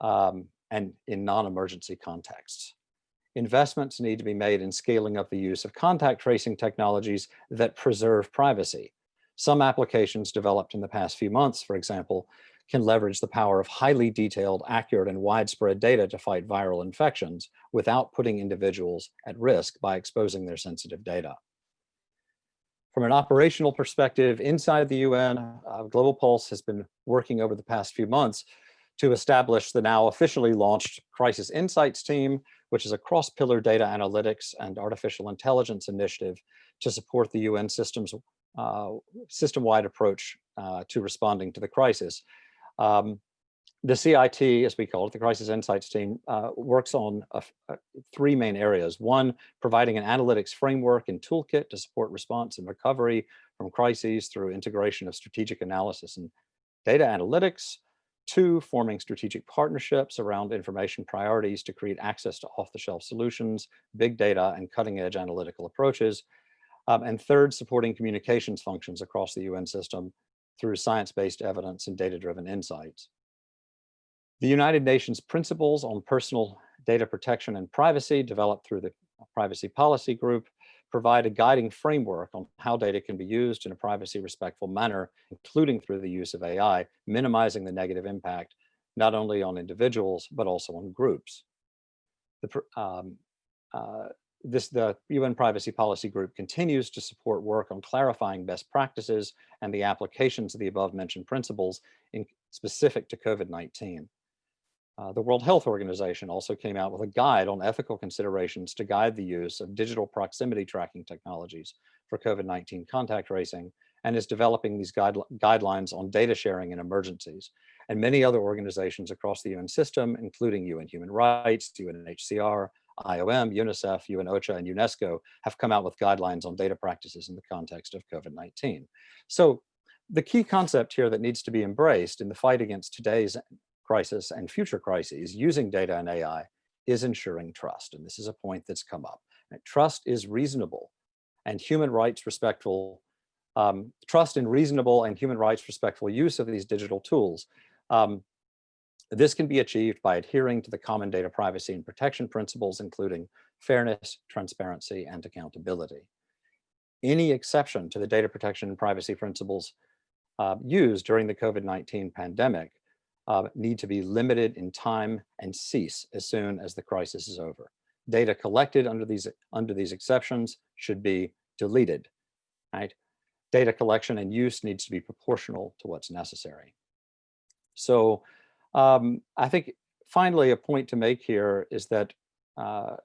S7: um, and in non-emergency contexts. Investments need to be made in scaling up the use of contact tracing technologies that preserve privacy some applications developed in the past few months, for example, can leverage the power of highly detailed, accurate, and widespread data to fight viral infections without putting individuals at risk by exposing their sensitive data. From an operational perspective, inside the UN, uh, Global Pulse has been working over the past few months to establish the now officially launched Crisis Insights team, which is a cross-pillar data analytics and artificial intelligence initiative to support the UN system's uh, system-wide approach uh, to responding to the crisis. Um, the CIT, as we call it, the Crisis Insights team, uh, works on a, a, three main areas. One, providing an analytics framework and toolkit to support response and recovery from crises through integration of strategic analysis and data analytics. Two, forming strategic partnerships around information priorities to create access to off-the-shelf solutions, big data, and cutting-edge analytical approaches. Um, and third, supporting communications functions across the UN system through science-based evidence and data-driven insights. The United Nations Principles on Personal Data Protection and Privacy, developed through the Privacy Policy Group, provide a guiding framework on how data can be used in a privacy respectful manner, including through the use of AI, minimizing the negative impact, not only on individuals, but also on groups. The, um, uh, this, the UN Privacy Policy Group continues to support work on clarifying best practices and the applications of the above mentioned principles in specific to COVID-19. Uh, the World Health Organization also came out with a guide on ethical considerations to guide the use of digital proximity tracking technologies for COVID-19 contact tracing and is developing these guide, guidelines on data sharing in emergencies. And many other organizations across the UN system, including UN Human Rights, UNHCR, IOM, UNICEF, UNOCHA, and UNESCO have come out with guidelines on data practices in the context of COVID-19. So the key concept here that needs to be embraced in the fight against today's crisis and future crises using data and AI is ensuring trust. And this is a point that's come up. Trust is reasonable and human rights respectful, um, trust in reasonable and human rights respectful use of these digital tools. Um, this can be achieved by adhering to the common data privacy and protection principles, including fairness, transparency, and accountability. Any exception to the data protection and privacy principles uh, used during the COVID-19 pandemic uh, need to be limited in time and cease as soon as the crisis is over. Data collected under these, under these exceptions should be deleted, right? Data collection and use needs to be proportional to what's necessary. So um, I think finally a point to make here is that, uh,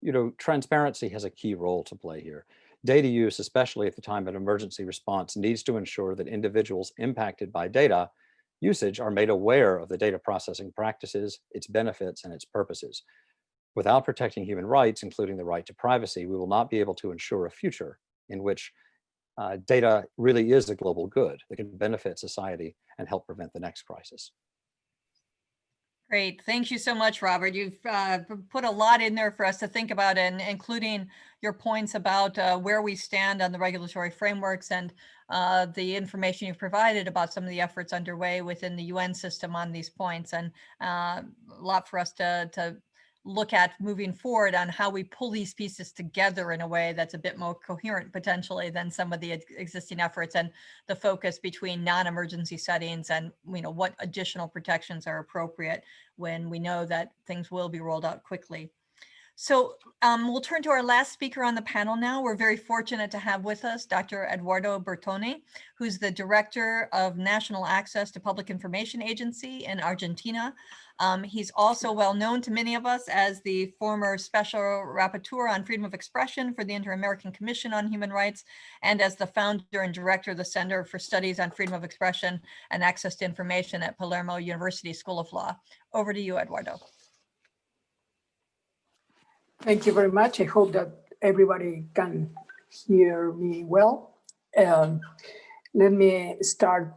S7: you know, transparency has a key role to play here. Data use, especially at the time of emergency response, needs to ensure that individuals impacted by data usage are made aware of the data processing practices, its benefits, and its purposes. Without protecting human rights, including the right to privacy, we will not be able to ensure a future in which uh, data really is a global good that can benefit society and help prevent the next crisis.
S1: Great. Thank you so much, Robert. You've uh, put a lot in there for us to think about, and including your points about uh, where we stand on the regulatory frameworks and uh, the information you've provided about some of the efforts underway within the UN system on these points, and uh, a lot for us to, to look at moving forward on how we pull these pieces together in a way that's a bit more coherent potentially than some of the existing efforts and the focus between non-emergency settings and you know what additional protections are appropriate when we know that things will be rolled out quickly. So um, we'll turn to our last speaker on the panel now. We're very fortunate to have with us Dr. Eduardo Bertoni, who's the Director of National Access to Public Information Agency in Argentina. Um, he's also well known to many of us as the former Special Rapporteur on Freedom of Expression for the Inter-American Commission on Human Rights, and as the founder and director of the Center for Studies on Freedom of Expression and Access to Information at Palermo University School of Law. Over to you, Eduardo.
S8: Thank you very much. I hope that everybody can hear me well. Um, let me start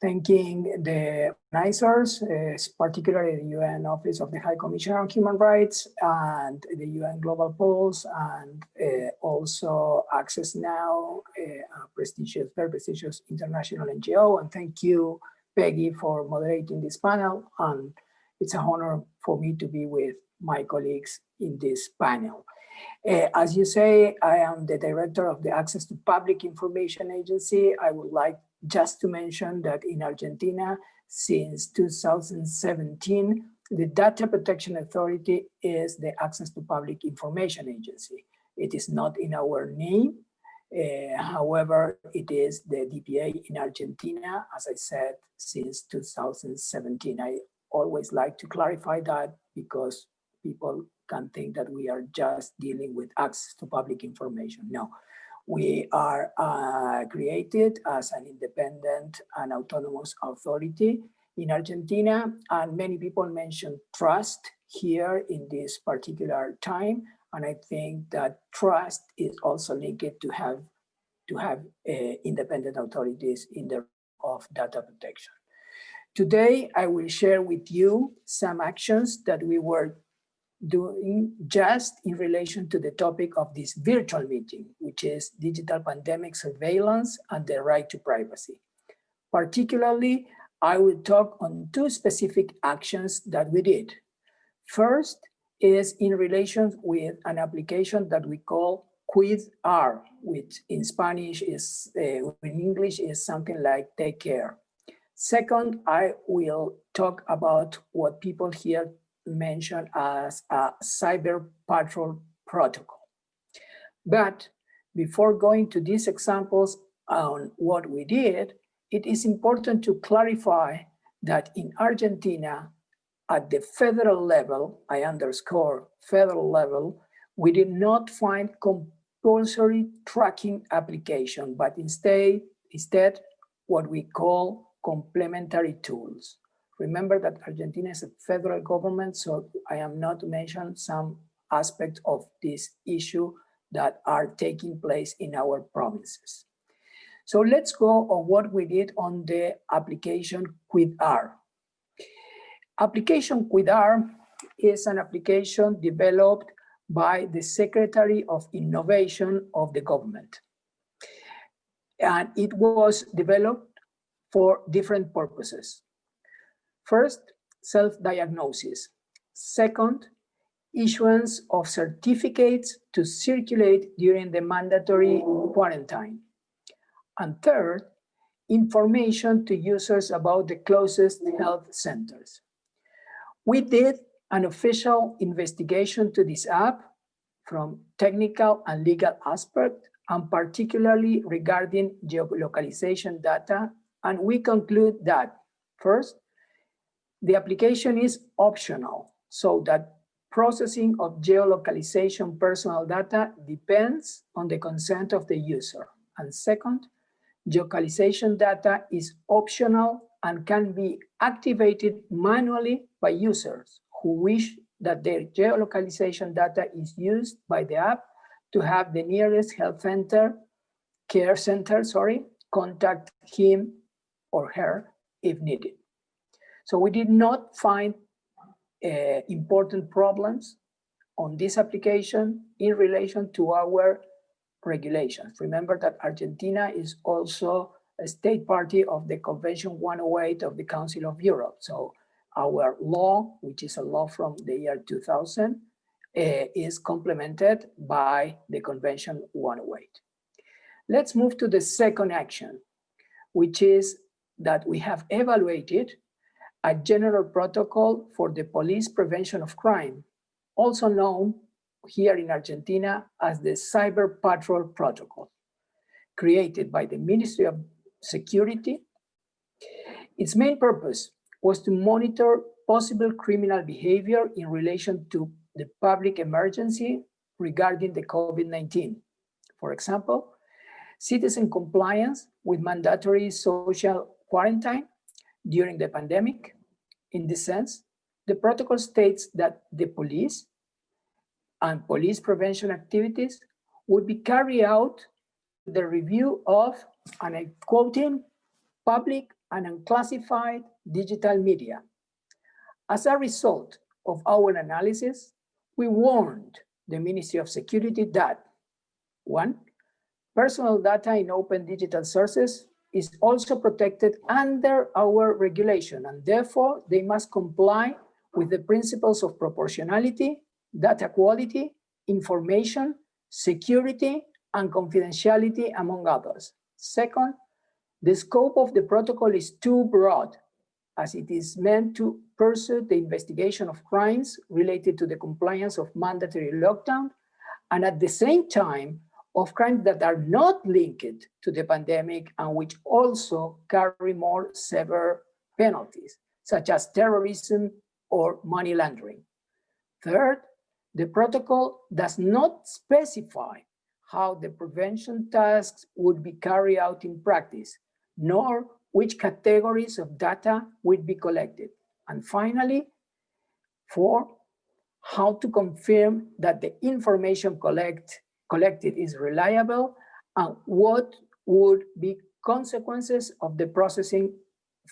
S8: thanking the organizers, uh, particularly the UN Office of the High Commissioner on Human Rights and the UN Global Pulse and uh, also Access Now, uh, a prestigious, very prestigious international NGO. And thank you, Peggy, for moderating this panel. And it's an honor for me to be with my colleagues in this panel. Uh, as you say, I am the director of the Access to Public Information Agency. I would like just to mention that in Argentina, since 2017, the Data Protection Authority is the Access to Public Information Agency. It is not in our name. Uh, however, it is the DPA in Argentina, as I said, since 2017. I always like to clarify that because people can think that we are just dealing with access to public information. No, we are uh, created as an independent and autonomous authority in Argentina, and many people mention trust here in this particular time, and I think that trust is also linked to have to have uh, independent authorities in the of data protection. Today, I will share with you some actions that we were doing just in relation to the topic of this virtual meeting, which is digital pandemic surveillance and the right to privacy. Particularly, I will talk on two specific actions that we did. First is in relation with an application that we call CuidAR, which in Spanish is, uh, in English is something like take care. Second, I will talk about what people here mention as a cyber patrol protocol. But before going to these examples on what we did, it is important to clarify that in Argentina, at the federal level, I underscore federal level, we did not find compulsory tracking application, but instead, instead what we call complementary tools. Remember that Argentina is a federal government, so I am not to mention some aspects of this issue that are taking place in our provinces. So let's go on what we did on the application CuidAR. Application CuidAR is an application developed by the Secretary of Innovation of the government. And it was developed for different purposes. First, self-diagnosis. Second, issuance of certificates to circulate during the mandatory quarantine. And third, information to users about the closest health centers. We did an official investigation to this app from technical and legal aspect, and particularly regarding geolocalization data. And we conclude that first, the application is optional so that processing of geolocalization personal data depends on the consent of the user. And second, geolocalization data is optional and can be activated manually by users who wish that their geolocalization data is used by the app to have the nearest health center, care center, sorry, contact him or her if needed. So we did not find uh, important problems on this application in relation to our regulations. Remember that Argentina is also a state party of the Convention 108 of the Council of Europe. So our law, which is a law from the year 2000, uh, is complemented by the Convention 108. Let's move to the second action, which is that we have evaluated a general protocol for the police prevention of crime, also known here in Argentina as the Cyber Patrol Protocol, created by the Ministry of Security. Its main purpose was to monitor possible criminal behavior in relation to the public emergency regarding the COVID-19. For example, citizen compliance with mandatory social quarantine during the pandemic. In this sense, the protocol states that the police and police prevention activities would be carried out the review of, and I quote him, public and unclassified digital media. As a result of our analysis, we warned the Ministry of Security that, one, personal data in open digital sources is also protected under our regulation, and therefore they must comply with the principles of proportionality, data quality, information, security, and confidentiality, among others. Second, the scope of the protocol is too broad as it is meant to pursue the investigation of crimes related to the compliance of mandatory lockdown and at the same time of crimes that are not linked to the pandemic and which also carry more severe penalties, such as terrorism or money laundering. Third, the protocol does not specify how the prevention tasks would be carried out in practice, nor which categories of data would be collected. And finally, four, how to confirm that the information collect, collected is reliable and what would be consequences of the processing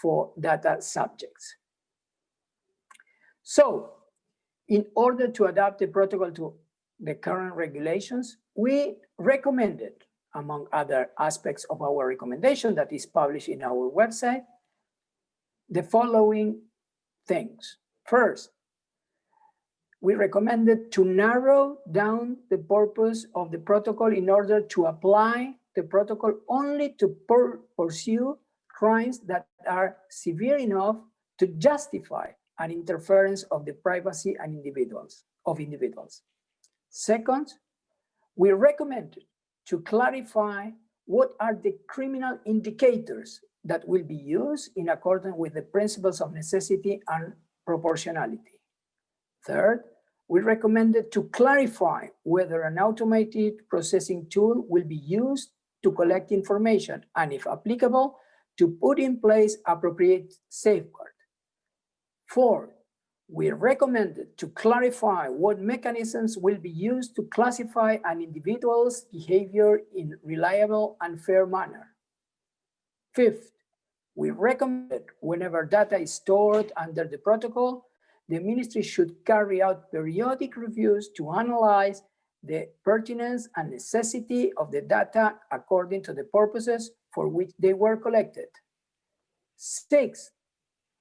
S8: for data subjects. So in order to adapt the protocol to the current regulations, we recommended, among other aspects of our recommendation that is published in our website, the following things. First, we recommended to narrow down the purpose of the protocol in order to apply the protocol only to pursue crimes that are severe enough to justify an interference of the privacy and individuals of individuals. Second, we recommend to clarify what are the criminal indicators that will be used in accordance with the principles of necessity and proportionality. Third, we recommended to clarify whether an automated processing tool will be used to collect information and if applicable, to put in place appropriate safeguard. Four, we recommended to clarify what mechanisms will be used to classify an individual's behavior in reliable and fair manner. Fifth, we recommended whenever data is stored under the protocol, the ministry should carry out periodic reviews to analyze the pertinence and necessity of the data according to the purposes for which they were collected. Six,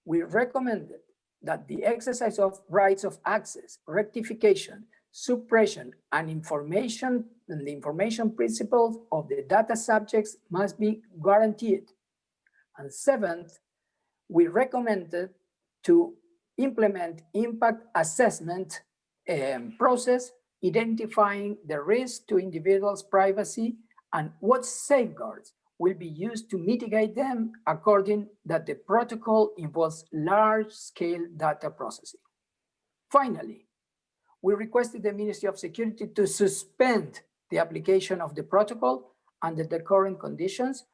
S8: we recommended that the exercise of rights of access, rectification, suppression, and information and the information principles of the data subjects must be guaranteed. And seventh, we recommended to implement impact assessment um, process, identifying the risk to individuals' privacy and what safeguards will be used to mitigate them according that the protocol involves large-scale data processing. Finally, we requested the Ministry of Security to suspend the application of the protocol under the current conditions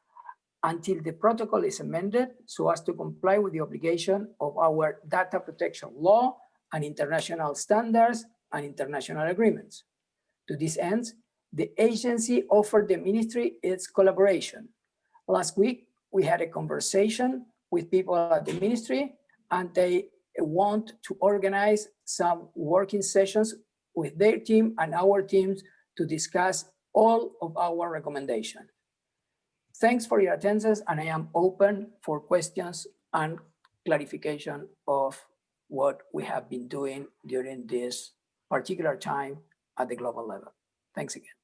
S8: until the protocol is amended so as to comply with the obligation of our data protection law and international standards and international agreements. To this end, the agency offered the ministry its collaboration. Last week, we had a conversation with people at the ministry and they want to organize some working sessions with their team and our teams to discuss all of our recommendations. Thanks for your attendance and I am open for questions and clarification of what we have been doing during this particular time at the global level. Thanks again.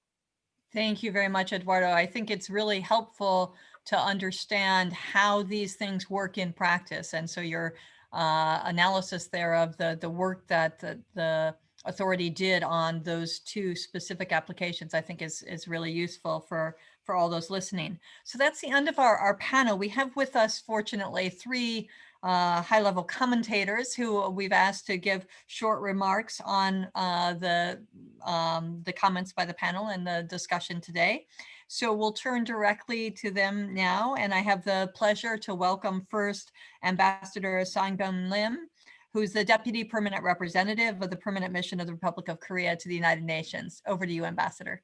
S1: Thank you very much, Eduardo. I think it's really helpful to understand how these things work in practice. And so your uh, analysis there of the, the work that the, the authority did on those two specific applications, I think is, is really useful for for all those listening. So that's the end of our, our panel. We have with us, fortunately, three uh, high-level commentators who we've asked to give short remarks on uh, the, um, the comments by the panel and the discussion today. So we'll turn directly to them now, and I have the pleasure to welcome first Ambassador Sang-Bum Lim, who's the Deputy Permanent Representative of the Permanent Mission of the Republic of Korea to the United Nations. Over to you, Ambassador.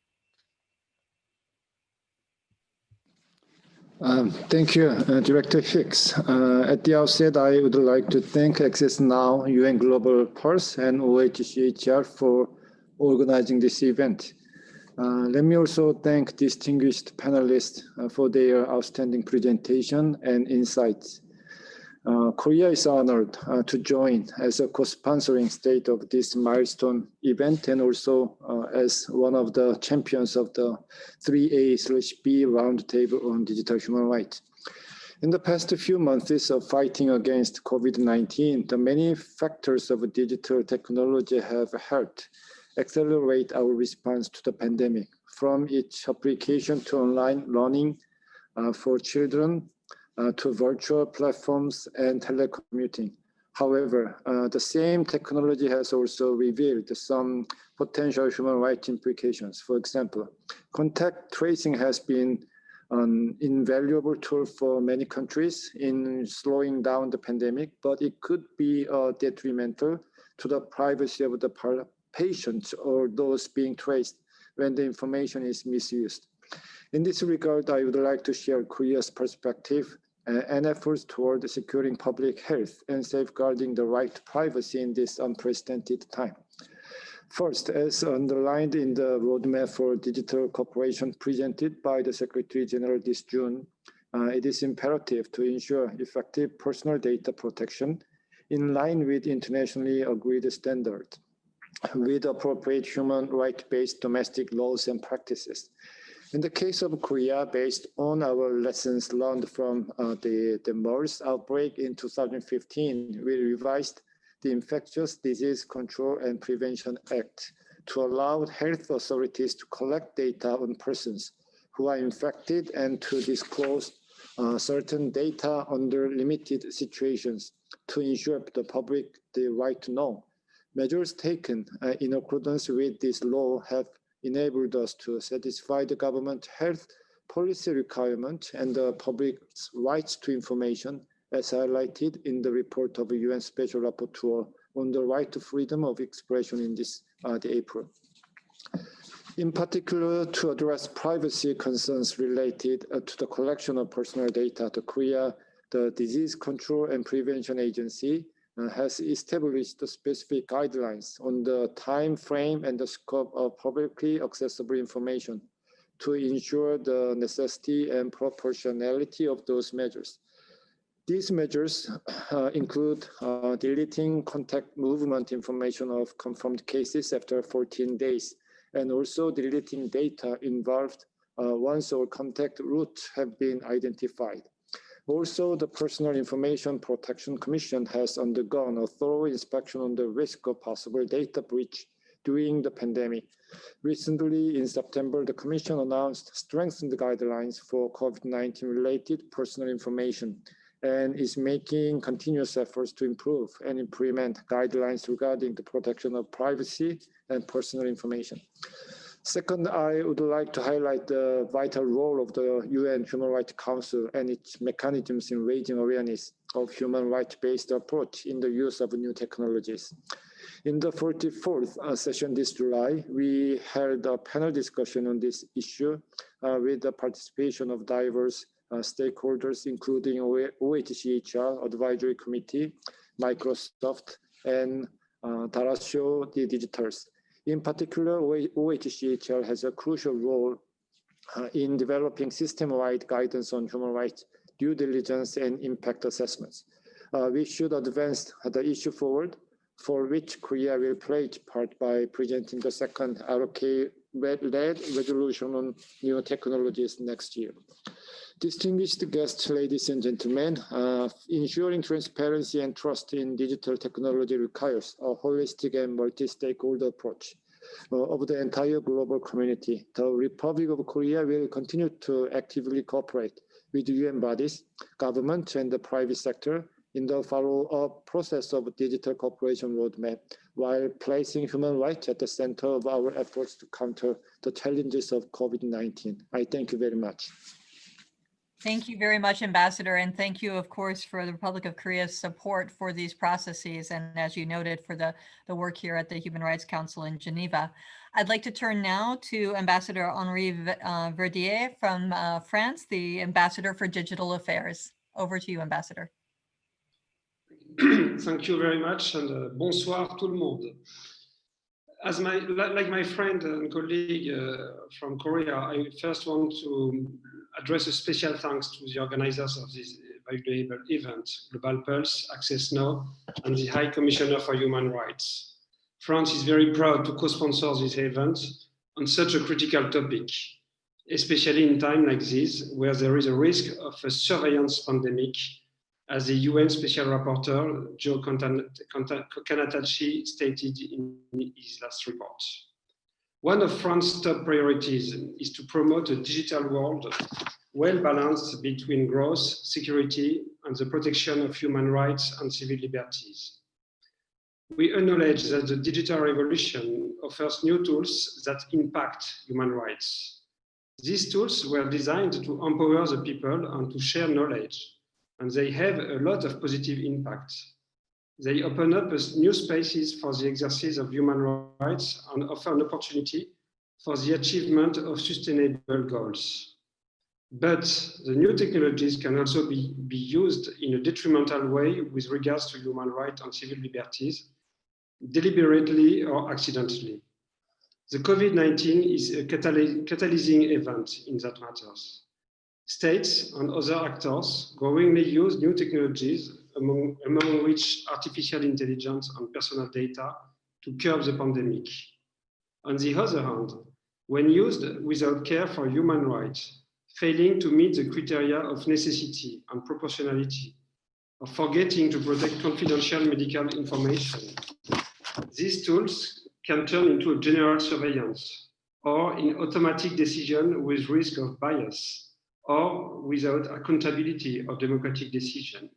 S9: Um, thank you, uh, Director Hicks. Uh, at the outset, I would like to thank Access Now, UN Global Pulse, and OHCHR for organizing this event. Uh, let me also thank distinguished panelists uh, for their outstanding presentation and insights. Uh, Korea is honored uh, to join as a co-sponsoring state of this milestone event and also uh, as one of the champions of the 3A/B roundtable on digital human rights. In the past few months of fighting against COVID-19, the many factors of digital technology have helped accelerate our response to the pandemic, from its application to online learning uh, for children uh, to virtual platforms and telecommuting. However, uh, the same technology has also revealed some potential human rights implications. For example, contact tracing has been an invaluable tool for many countries in slowing down the pandemic, but it could be uh, detrimental to the privacy of the patients or those being traced when the information is misused. In this regard, I would like to share Korea's perspective and efforts toward securing public health and safeguarding the right to privacy in this unprecedented time. First, as underlined in the roadmap for digital cooperation presented by the Secretary General this June, uh, it is imperative to ensure effective personal data protection in line with internationally agreed standards with appropriate human rights-based domestic laws and practices. In the case of Korea, based on our lessons learned from uh, the, the MERS outbreak in 2015, we revised the Infectious Disease Control and Prevention Act to allow health authorities to collect data on persons who are infected and to disclose uh, certain data under limited situations to ensure the public the right to know. Measures taken uh, in accordance with this law have enabled us to satisfy the government health policy requirement and the public's rights to information as highlighted in the report of the UN Special Rapporteur on the right to freedom of expression in this uh, April. In particular, to address privacy concerns related uh, to the collection of personal data, the Korea, the Disease Control and Prevention Agency has established specific guidelines on the time frame and the scope of publicly accessible information to ensure the necessity and proportionality of those measures. These measures uh, include uh, deleting contact movement information of confirmed cases after 14 days, and also deleting data involved uh, once all contact routes have been identified. Also, the Personal Information Protection Commission has undergone a thorough inspection on the risk of possible data breach during the pandemic. Recently, in September, the Commission announced strengthened guidelines for COVID-19 related personal information and is making continuous efforts to improve and implement guidelines regarding the protection of privacy and personal information. Second, I would like to highlight the vital role of the UN Human Rights Council and its mechanisms in raising awareness of human rights-based approach in the use of new technologies. In the 44th uh, session this July, we held a panel discussion on this issue uh, with the participation of diverse uh, stakeholders, including OHCHR Advisory Committee, Microsoft, and uh, Derechos Digitales. In particular, OHCHR has a crucial role uh, in developing system-wide guidance on human rights, due diligence, and impact assessments. Uh, we should advance the issue forward, for which Korea will play its part by presenting the second ROK-led resolution on new technologies next year. Distinguished guests, ladies and gentlemen, uh, ensuring transparency and trust in digital technology requires a holistic and multi-stakeholder approach uh, of the entire global community. The Republic of Korea will continue to actively cooperate with UN bodies, government, and the private sector in the follow-up process of digital cooperation roadmap while placing human rights at the center of our efforts to counter the challenges of COVID-19. I thank you very much.
S1: Thank you very much, Ambassador, and thank you, of course, for the Republic of Korea's support for these processes, and as you noted, for the, the work here at the Human Rights Council in Geneva. I'd like to turn now to Ambassador Henri uh, Verdier from uh, France, the Ambassador for Digital Affairs. Over to you, Ambassador. (clears throat)
S10: Thank you very much, and uh, bonsoir tout le monde. As my, like my friend and colleague uh, from Korea, I first want to address a special thanks to the organizers of this valuable event, Global Pulse, Access Now, and the High Commissioner for Human Rights. France is very proud to co-sponsor this event on such a critical topic, especially in time like this, where there is a risk of a surveillance pandemic, as the UN Special Rapporteur, Joe Cannataci, stated in his last report. One of France's top priorities is to promote a digital world well balanced between growth, security, and the protection of human rights and civil liberties. We acknowledge that the digital revolution offers new tools that impact human rights. These tools were designed to empower the people and to share knowledge, and they have a lot of positive impact. They open up new spaces for the exercise of human rights and offer an opportunity for the achievement of sustainable goals. But the new technologies can also be, be used in a detrimental way with regards to human rights and civil liberties, deliberately or accidentally. The COVID-19 is a cataly catalyzing event in that matters. States and other actors growingly use new technologies, among, among which artificial intelligence and personal data, to curb the pandemic. On the other hand, when used without care for human rights, failing to meet the criteria of necessity and proportionality, or forgetting to protect confidential medical information, these tools can turn into a general surveillance or in automatic decision with risk of bias or without accountability of democratic decision.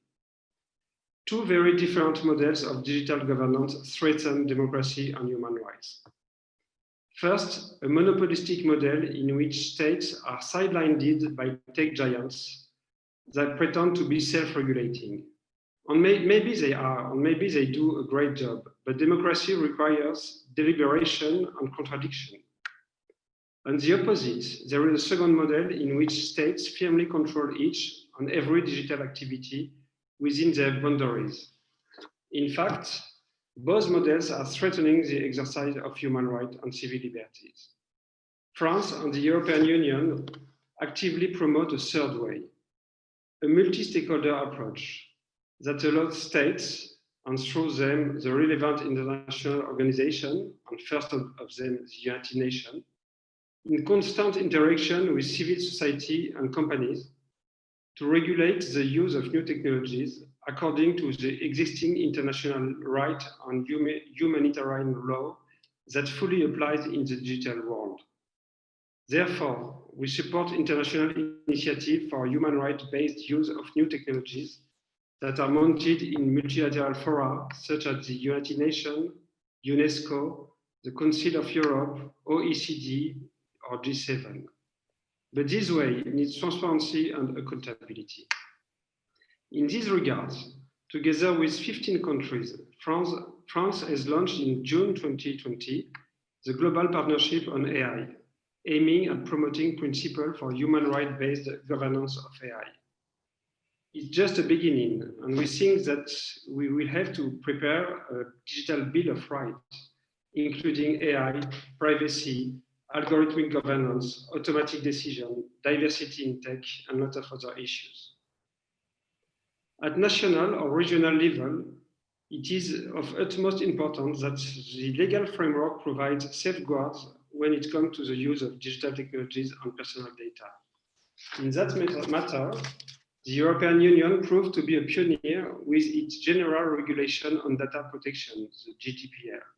S10: Two very different models of digital governance threaten democracy and human rights. First, a monopolistic model in which states are sidelined by tech giants that pretend to be self-regulating. And may, maybe they are, and maybe they do a great job, but democracy requires deliberation and contradiction. On the opposite, there is a second model in which states firmly control each and every digital activity within their boundaries. In fact, both models are threatening the exercise of human rights and civil liberties. France and the European Union actively promote a third way, a multi-stakeholder approach that allows states and through them the relevant international organization, and first of, of them the United Nations, in constant interaction with civil society and companies to regulate the use of new technologies according to the existing international right and humanitarian law that fully applies in the digital world. Therefore, we support international initiative for human rights-based use of new technologies that are mounted in multilateral fora such as the United Nations, UNESCO, the Council of Europe, OECD, or G7. But this way needs transparency and accountability. In this regard, together with 15 countries, France, France has launched in June 2020 the Global Partnership on AI, aiming at promoting principles for human rights-based governance of AI. It's just a beginning, and we think that we will have to prepare a digital bill of rights, including AI, privacy, algorithmic governance, automatic decision, diversity in tech, and a lot of other issues. At national or regional level, it is of utmost importance that the legal framework provides safeguards when it comes to the use of digital technologies and personal data. In that matter, the European Union proved to be a pioneer with its general regulation on data protection, the GDPR.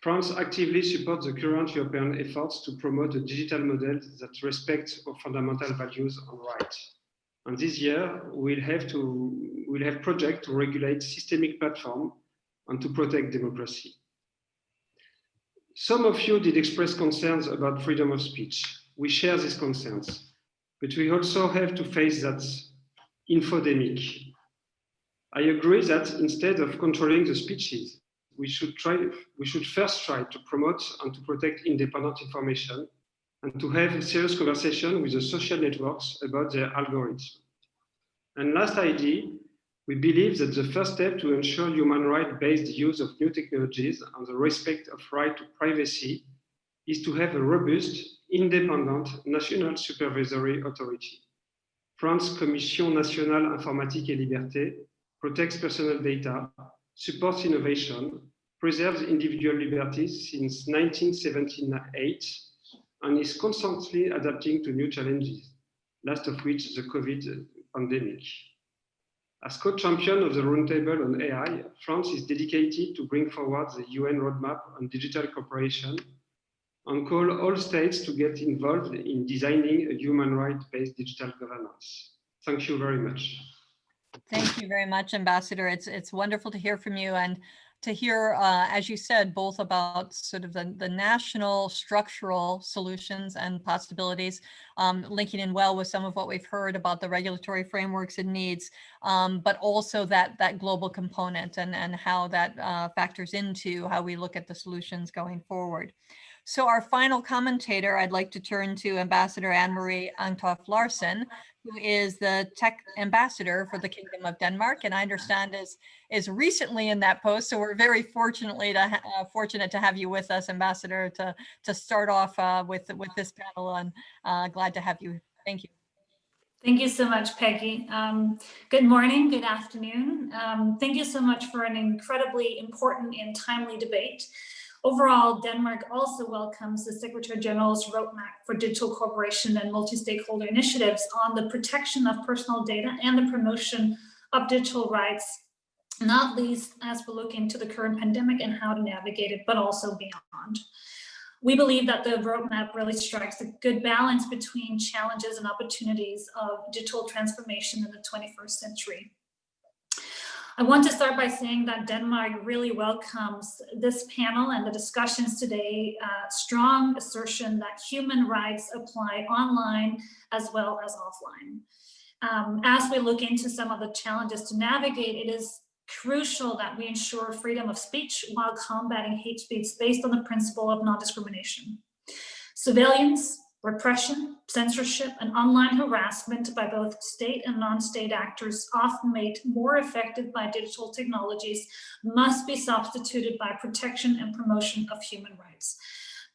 S10: France actively supports the current European efforts to promote a digital model that respects our fundamental values and rights. And this year, we'll have to we'll have projects to regulate systemic platform and to protect democracy. Some of you did express concerns about freedom of speech. We share these concerns, but we also have to face that infodemic. I agree that instead of controlling the speeches, we should try, we should first try to promote and to protect independent information and to have a serious conversation with the social networks about their algorithms. And last idea, we believe that the first step to ensure human right-based use of new technologies and the respect of right to privacy is to have a robust, independent national supervisory authority. France Commission nationale informatique et liberté protects personal data supports innovation, preserves individual liberties since 1978, and is constantly adapting to new challenges, last of which the COVID pandemic. As co-champion of the Roundtable on AI, France is dedicated to bring forward the UN roadmap on digital cooperation and call all states to get involved in designing a human rights-based digital governance. Thank you very much.
S1: Thank you very much, Ambassador. It's it's wonderful to hear from you and to hear, uh, as you said, both about sort of the, the national structural solutions and possibilities, um, linking in well with some of what we've heard about the regulatory frameworks and needs, um, but also that that global component and, and how that uh, factors into how we look at the solutions going forward. So our final commentator, I'd like to turn to Ambassador Anne-Marie Engtoft Larsen, who is the tech ambassador for the Kingdom of Denmark, and I understand is is recently in that post. So we're very fortunately to uh, fortunate to have you with us, Ambassador, to to start off uh, with with this panel, and uh, glad to have you. Thank you.
S11: Thank you so much, Peggy. Um, good morning, good afternoon. Um, thank you so much for an incredibly important and timely debate. Overall, Denmark also welcomes the Secretary General's roadmap for digital cooperation and multi-stakeholder initiatives on the protection of personal data and the promotion of digital rights, not least as we look into the current pandemic and how to navigate it, but also beyond. We believe that the roadmap really strikes a good balance between challenges and opportunities of digital transformation in the 21st century. I want to start by saying that Denmark really welcomes this panel and the discussions today, uh, strong assertion that human rights apply online as well as offline. Um, as we look into some of the challenges to navigate, it is crucial that we ensure freedom of speech while combating hate speech based on the principle of non-discrimination. Civilians, Repression, censorship, and online harassment by both state and non-state actors, often made more effective by digital technologies, must be substituted by protection and promotion of human rights.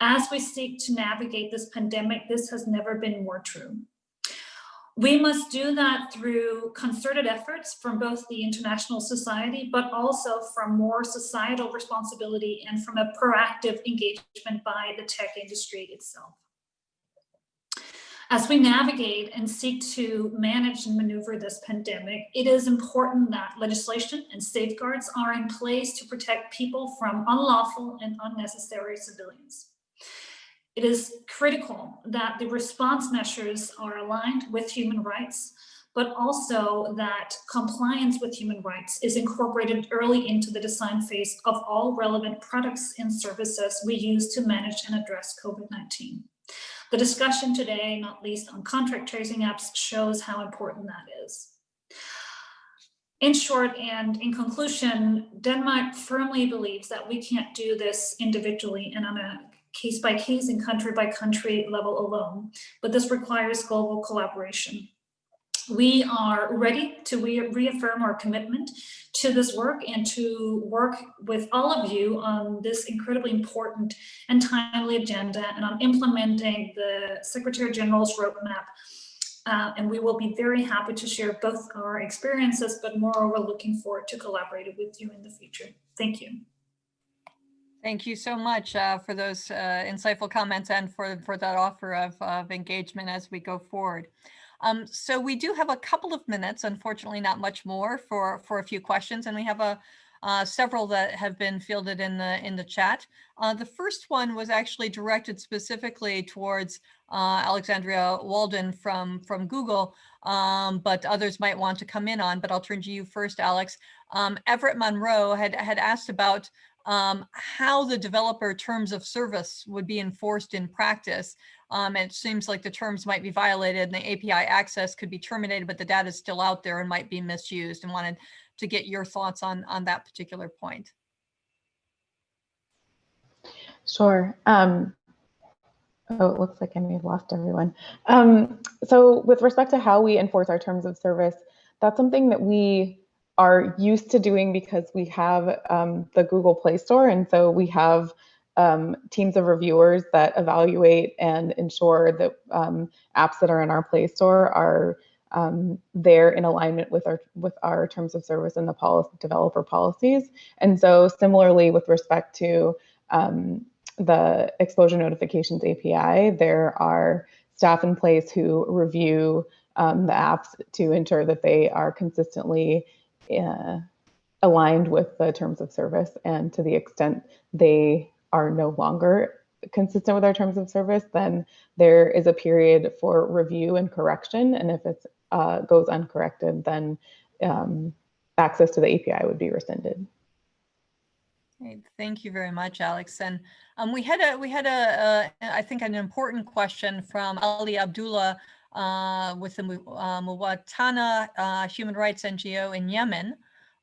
S11: As we seek to navigate this pandemic, this has never been more true. We must do that through concerted efforts from both the international society, but also from more societal responsibility and from a proactive engagement by the tech industry itself. As we navigate and seek to manage and maneuver this pandemic, it is important that legislation and safeguards are in place to protect people from unlawful and unnecessary civilians. It is critical that the response measures are aligned with human rights, but also that compliance with human rights is incorporated early into the design phase of all relevant products and services we use to manage and address COVID-19. The discussion today, not least on contact tracing apps, shows how important that is. In short and in conclusion, Denmark firmly believes that we can't do this individually and on a case by case and country by country level alone, but this requires global collaboration. We are ready to re reaffirm our commitment to this work and to work with all of you on this incredibly important and timely agenda and on implementing the Secretary General's roadmap. Uh, and we will be very happy to share both our experiences, but moreover, looking forward to collaborating with you in the future. Thank you.
S1: Thank you so much uh, for those uh, insightful comments and for, for that offer of, of engagement as we go forward. Um, so we do have a couple of minutes, unfortunately not much more for, for a few questions, and we have a uh, several that have been fielded in the in the chat. Uh, the first one was actually directed specifically towards uh, Alexandria Walden from from Google, um, but others might want to come in on. But I'll turn to you first, Alex. Um, Everett Monroe had had asked about um, how the developer terms of service would be enforced in practice. Um, it seems like the terms might be violated and the API access could be terminated, but the data is still out there and might be misused and wanted to get your thoughts on, on that particular point.
S5: Sure. Um, oh, it looks like I may have lost everyone. Um, so with respect to how we enforce our terms of service, that's something that we are used to doing because we have um, the Google Play Store. And so we have um, teams of reviewers that evaluate and ensure that um, apps that are in our Play Store are um, there in alignment with our with our terms of service and the policy, developer policies. And so similarly with respect to um, the exposure notifications API, there are staff in place who review um, the apps to ensure that they are consistently uh, aligned with the terms of service. And to the extent they are no longer consistent with our terms of service, then there is a period for review and correction. And if it uh, goes uncorrected, then um, access to the API would be rescinded.
S1: Thank you very much, Alex. And um, we had a we had a, a I think an important question from Ali Abdullah uh, with the uh, Mwatana uh, Human Rights NGO in Yemen.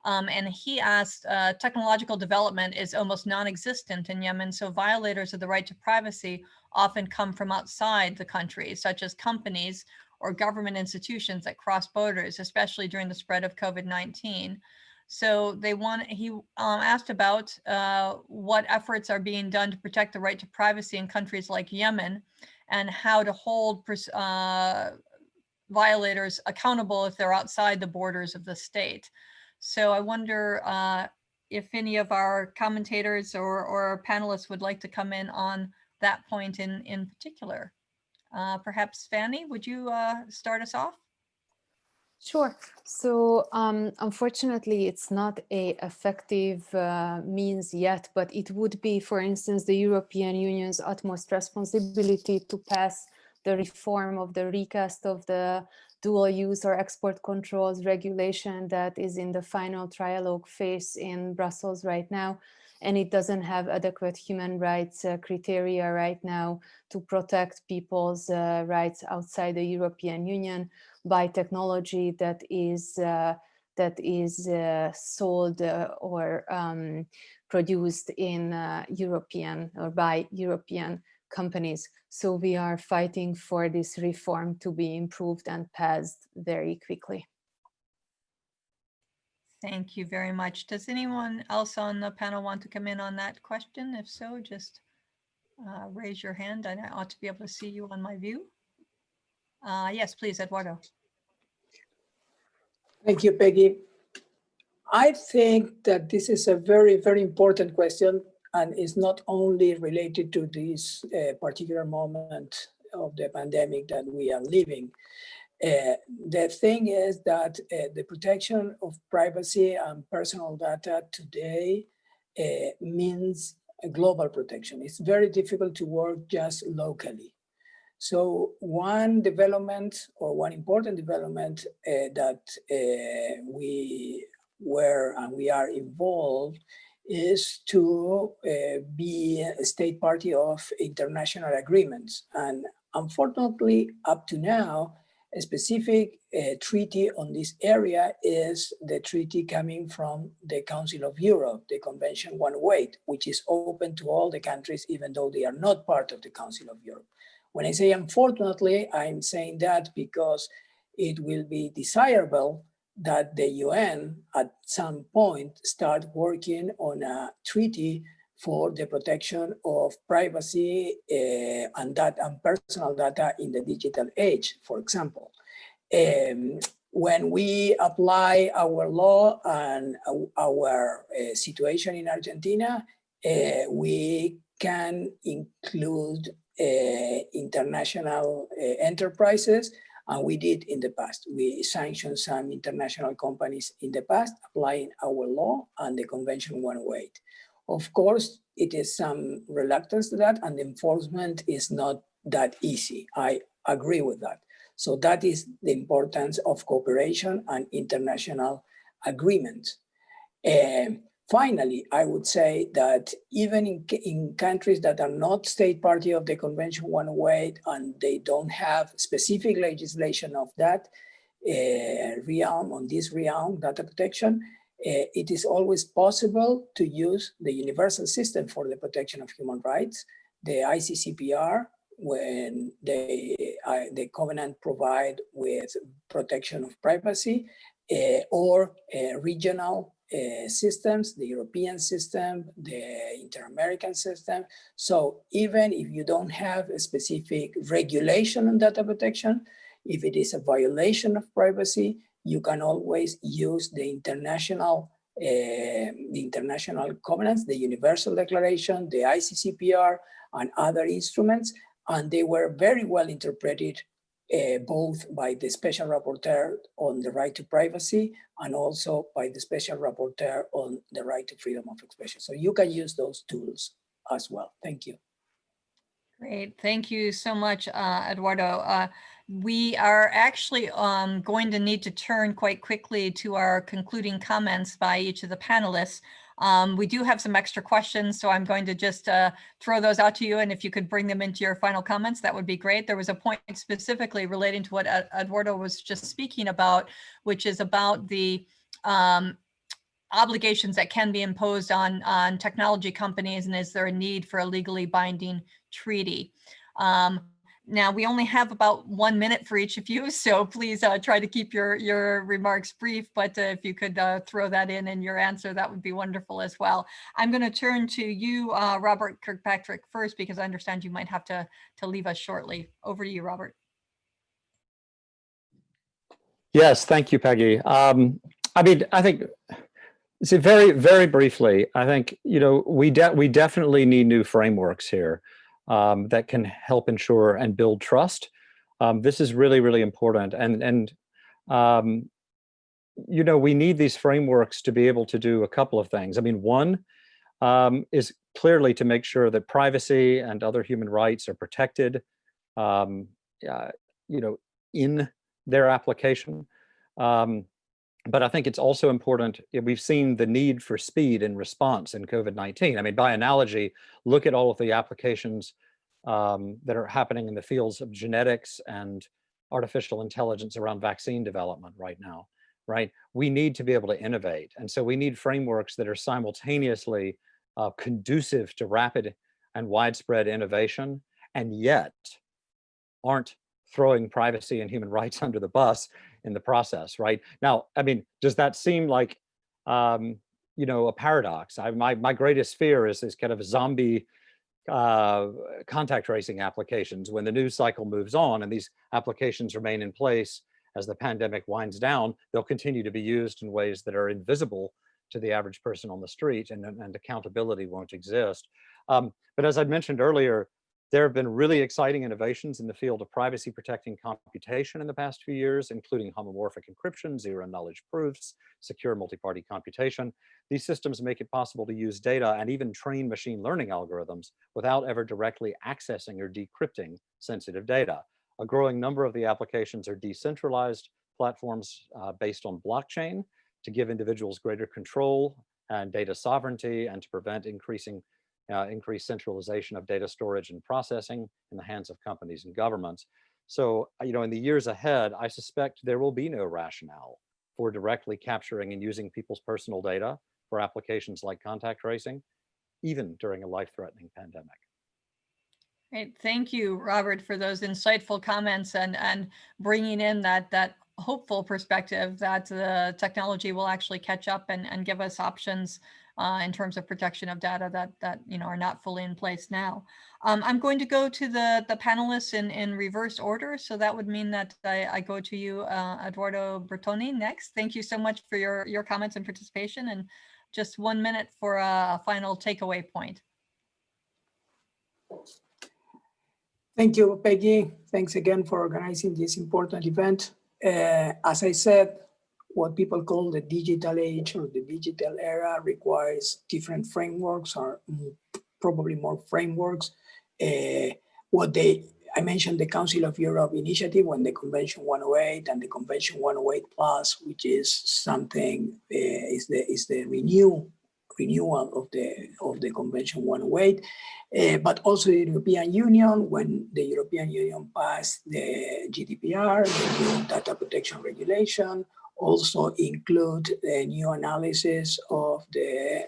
S1: Um, and he asked, uh, technological development is almost non-existent in Yemen, so violators of the right to privacy often come from outside the country, such as companies or government institutions that cross borders, especially during the spread of COVID-19. So they want, he um, asked about uh, what efforts are being done to protect the right to privacy in countries like Yemen and how to hold uh, violators accountable if they're outside the borders of the state. So I wonder uh, if any of our commentators or, or panelists would like to come in on that point in, in particular. Uh, perhaps Fanny, would you uh, start us off?
S6: Sure. So um, unfortunately, it's not a effective uh, means yet, but it would be, for instance, the European Union's utmost responsibility to pass the reform of the recast of the dual use or export controls regulation that is in the final trialogue phase in Brussels right now. And it doesn't have adequate human rights uh, criteria right now to protect people's uh, rights outside the European Union by technology that is uh, that is uh, sold uh, or um, produced in European or by European companies. So we are fighting for this reform to be improved and passed very quickly.
S1: Thank you very much. Does anyone else on the panel want to come in on that question? If so, just uh, raise your hand and I ought to be able to see you on my view. Uh, yes, please, Eduardo.
S8: Thank you, Peggy. I think that this is a very, very important question and is not only related to this uh, particular moment of the pandemic that we are living. Uh, the thing is that uh, the protection of privacy and personal data today uh, means a global protection. It's very difficult to work just locally. So one development or one important development uh, that uh, we were and we are involved is to uh, be a state party of international agreements. And unfortunately, up to now, a specific uh, treaty on this area is the treaty coming from the Council of Europe, the Convention 108, which is open to all the countries, even though they are not part of the Council of Europe. When I say unfortunately, I'm saying that because it will be desirable that the UN at some point start working on a treaty for the protection of privacy uh, and data and personal data in the digital age, for example. Um, when we apply our law and our uh, situation in Argentina, uh, we can include international uh, enterprises and we did in the past. We sanctioned some international companies in the past, applying our law and the Convention 108. Of course, it is some reluctance to that and enforcement is not that easy. I agree with that. So that is the importance of cooperation and international agreements. Uh, Finally, I would say that even in, in countries that are not state party of the Convention 108 and they don't have specific legislation of that uh, realm, on this realm, data protection, uh, it is always possible to use the universal system for the protection of human rights, the ICCPR, when they, uh, the covenant provide with protection of privacy, uh, or regional uh, systems, the European system, the inter-American system. So even if you don't have a specific regulation on data protection, if it is a violation of privacy, you can always use the international uh, the international covenants, the Universal Declaration, the ICCPR, and other instruments, and they were very well interpreted uh, both by the special rapporteur on the right to privacy and also by the special rapporteur on the right to freedom of expression. So you can use those tools as well. Thank you.
S1: Great. Thank you so much, uh, Eduardo. Uh, we are actually um, going to need to turn quite quickly to our concluding comments by each of the panelists. Um, we do have some extra questions, so I'm going to just uh, throw those out to you. And if you could bring them into your final comments, that would be great. There was a point specifically relating to what Eduardo was just speaking about, which is about the um, obligations that can be imposed on, on technology companies and is there a need for a legally binding treaty? Um, now we only have about one minute for each of you, (laughs) so please uh, try to keep your, your remarks brief, but uh, if you could uh, throw that in in your answer, that would be wonderful as well. I'm going to turn to you, uh, Robert Kirkpatrick first, because I understand you might have to, to leave us shortly. Over to you, Robert.
S7: Yes, thank you, Peggy. Um, I mean, I think so very, very briefly, I think, you know, we, de we definitely need new frameworks here um, that can help ensure and build trust. Um, this is really, really important. And, and um, you know, we need these frameworks to be able to do a couple of things. I mean, one um, is clearly to make sure that privacy and other human rights are protected, uh, you know, in their application. Um, but I think it's also important, we've seen the need for speed and response in COVID-19. I mean, by analogy, look at all of the applications um, that are happening in the fields of genetics and artificial intelligence around vaccine development right now, right? We need to be able to innovate. And so we need frameworks that are simultaneously uh, conducive to rapid and widespread innovation, and yet aren't throwing privacy and human rights (laughs) under the bus in the process, right? Now, I mean, does that seem like, um, you know, a paradox? I, my, my greatest fear is this kind of zombie uh, contact tracing applications. When the news cycle moves on and these applications remain in place as the pandemic winds down, they'll continue to be used in ways that are invisible to the average person on the street and, and accountability won't exist. Um, but as I mentioned earlier, there have been really exciting innovations in the field of privacy protecting computation in the past few years, including homomorphic encryption, zero knowledge proofs, secure multi-party computation. These systems make it possible to use data and even train machine learning algorithms without ever directly accessing or decrypting sensitive data. A growing number of the applications are decentralized platforms uh, based on blockchain to give individuals greater control and data sovereignty and to prevent increasing uh, increased centralization of data storage and processing in the hands of companies and governments. So, uh, you know, in the years ahead, I suspect there will be no rationale for directly capturing and using people's personal data for applications like contact tracing, even during a life-threatening pandemic.
S1: Great, thank you, Robert, for those insightful comments and and bringing in that that hopeful perspective that the technology will actually catch up and and give us options uh, in terms of protection of data that that you know are not fully in place now. Um, I'm going to go to the the panelists in in reverse order, so that would mean that I, I go to you, uh, Eduardo Bertoni, next. Thank you so much for your your comments and participation, and just one minute for a final takeaway point.
S8: Thank you, Peggy. Thanks again for organizing this important event. Uh, as I said, what people call the digital age or the digital era requires different frameworks or probably more frameworks. Uh, what they, I mentioned the Council of Europe initiative when the Convention 108 and the Convention 108 Plus, which is something, uh, is the is the renew renewal of the of the Convention 108, uh, but also the European Union when the European Union passed the GDPR, the data protection regulation, also include a new analysis of the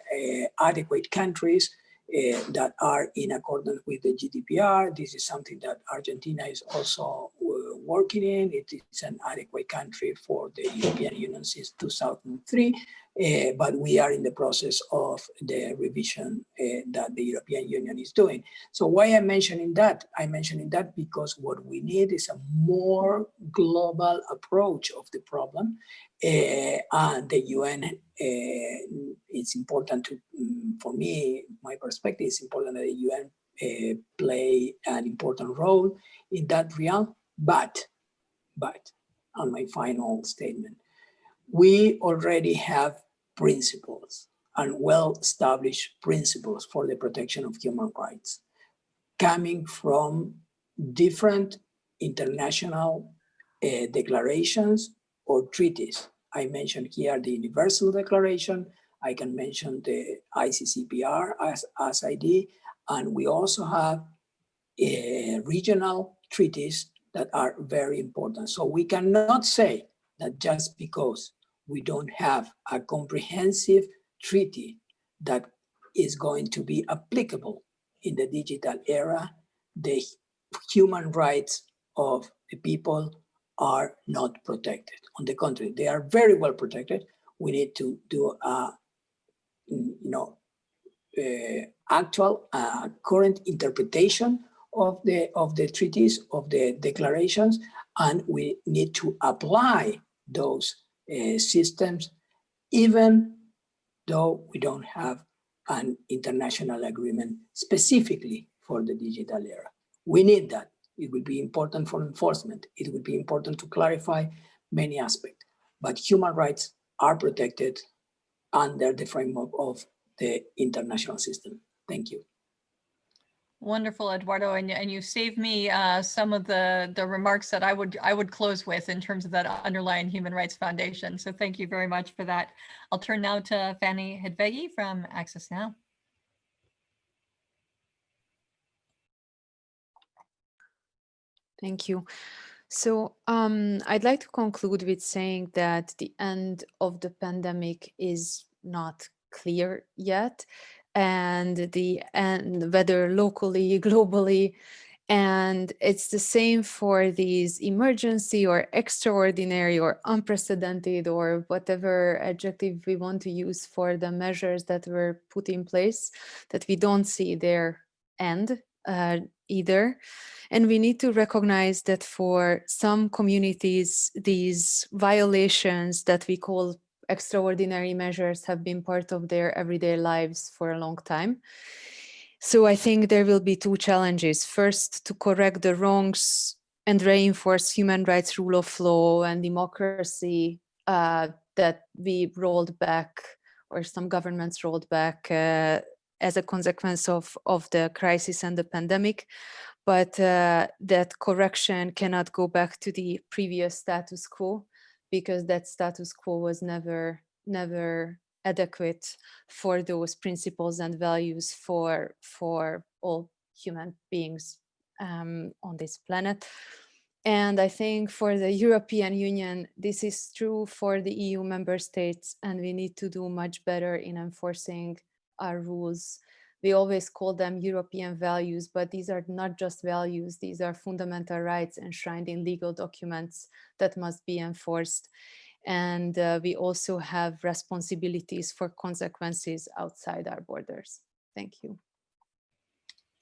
S8: uh, adequate countries uh, that are in accordance with the GDPR. This is something that Argentina is also uh, working in. It is an adequate country for the European Union since 2003. Uh, but we are in the process of the revision uh, that the European Union is doing. So why I'm mentioning that? I'm mentioning that because what we need is a more global approach of the problem. Uh, and the UN, it's important to, um, for me, my perspective, it's important that the UN play an important role in that realm. But, but, on my final statement, we already have principles and well-established principles for the protection of human rights coming from different international uh, declarations or treaties. I mentioned here the Universal Declaration, I can mention the ICCPR as, as ID, and we also have uh, regional treaties that are very important. So we cannot say that just because we don't have a comprehensive treaty that is going to be applicable in the digital era, the human rights of the people are not protected. On the contrary, they are very well protected. We need to do a, you know, uh, actual uh, current interpretation of the of the treaties of the declarations and we need to apply those uh, systems even though we don't have an international agreement specifically for the digital era. We need that. It will be important for enforcement. It will be important to clarify many aspects. But human rights are protected under the framework of the international system. Thank you
S1: Wonderful, Eduardo, and, and you saved me uh, some of the, the remarks that I would I would close with in terms of that underlying Human Rights Foundation. So thank you very much for that. I'll turn now to Fanny Hidvégi from Access Now.
S6: Thank you. So um, I'd like to conclude with saying that the end of the pandemic is not clear yet and the and whether locally, (laughs) globally, and it's the same for these emergency or extraordinary or unprecedented or whatever adjective we want to use for the measures that were put in place, that we don't see their end uh, either. And we need to recognize that for some communities, these violations that we call extraordinary measures have been part of their everyday lives for a long time. So I think there will be two challenges. First, to correct the wrongs and reinforce human rights, rule of law and democracy uh, that we rolled back or some governments rolled back uh, as a consequence of, of the crisis and the pandemic. But uh, that correction cannot go back to the previous status quo because that status quo was never never adequate for those principles and values for for all human beings um, on this planet. And I think for the European Union, this is true for the EU member states, and we need to do much better in enforcing our rules we always call them European values, but these are not just values, these are fundamental rights enshrined in legal documents that must be enforced. And uh, we also have responsibilities for consequences outside our borders. Thank you.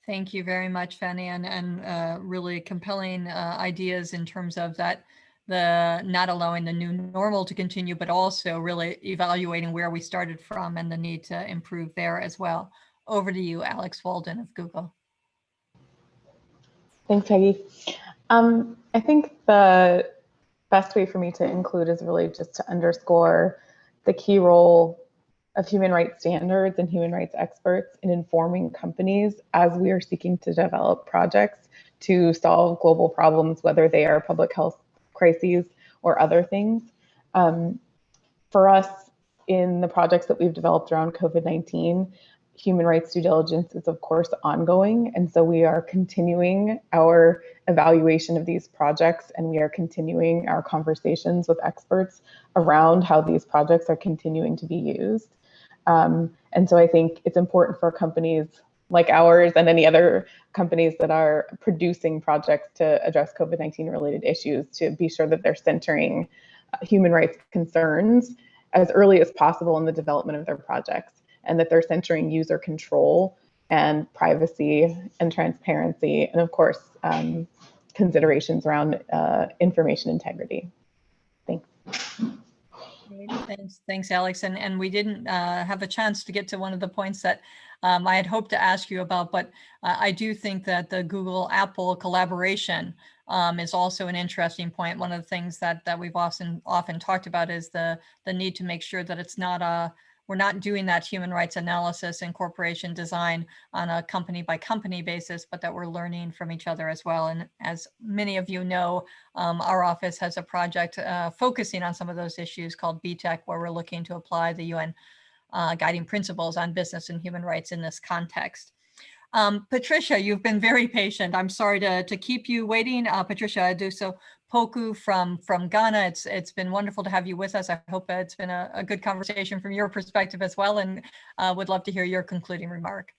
S1: Thank you very much, Fanny, and, and uh, really compelling uh, ideas in terms of that the not allowing the new normal to continue, but also really evaluating where we started from and the need to improve there as well. Over to you, Alex Walden of Google.
S5: Thanks, Peggy. Um, I think the best way for me to include is really just to underscore the key role of human rights standards and human rights experts in informing companies as we are seeking to develop projects to solve global problems, whether they are public health crises or other things. Um, for us, in the projects that we've developed around COVID-19, human rights due diligence is of course ongoing. And so we are continuing our evaluation of these projects and we are continuing our conversations with experts around how these projects are continuing to be used. Um, and so I think it's important for companies like ours and any other companies that are producing projects to address COVID-19 related issues to be sure that they're centering uh, human rights concerns as early as possible in the development of their projects and that they're centering user control and privacy and transparency, and of course, um, considerations around uh, information integrity. Thanks.
S1: Thanks, thanks, Alex. And and we didn't uh, have a chance to get to one of the points that um, I had hoped to ask you about, but uh, I do think that the Google Apple collaboration um, is also an interesting point. One of the things that that we've often often talked about is the the need to make sure that it's not a we're not doing that human rights analysis and corporation design on a company by company basis, but that we're learning from each other as well. And as many of you know, um, our office has a project uh, focusing on some of those issues called B-Tech, where we're looking to apply the UN uh, guiding principles on business and human rights in this context. Um, Patricia, you've been very patient. I'm sorry to, to keep you waiting. Uh, Patricia Adusei Poku from, from Ghana. It's, it's been wonderful to have you with us. I hope it's been a, a good conversation from your perspective as well and uh, would love to hear your concluding remark.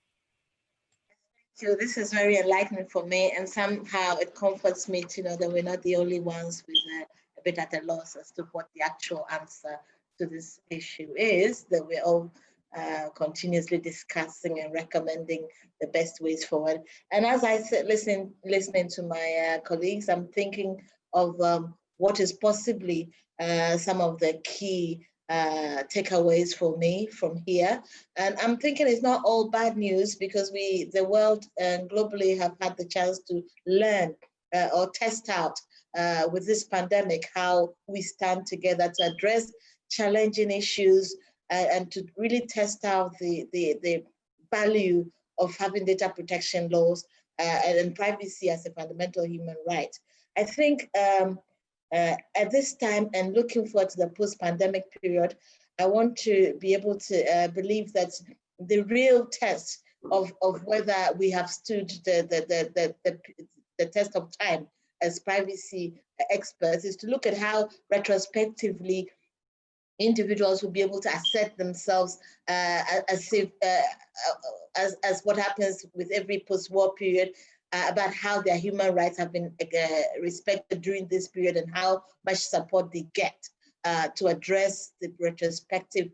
S4: So this is very enlightening for me and somehow it comforts me to know that we're not the only ones with a, a bit at a loss as to what the actual answer to this issue is, that we're all uh, continuously discussing and recommending the best ways forward. And as I said, listening, listening to my uh, colleagues, I'm thinking of um, what is possibly uh, some of the key uh, takeaways for me from here. And I'm thinking it's not all bad news because we, the world and globally have had the chance to learn uh, or test out uh, with this pandemic, how we stand together to address challenging issues uh, and to really test out the, the, the value of having data protection laws uh, and privacy as a fundamental human right. I think um, uh, at this time and looking forward to the post-pandemic period, I want to be able to uh, believe that the real test of, of whether we have stood the, the, the, the, the, the test of time as privacy experts is to look at how retrospectively individuals will be able to assert themselves uh, as if uh, uh, as, as what happens with every post-war period uh, about how their human rights have been uh, respected during this period and how much support they get uh, to address the retrospective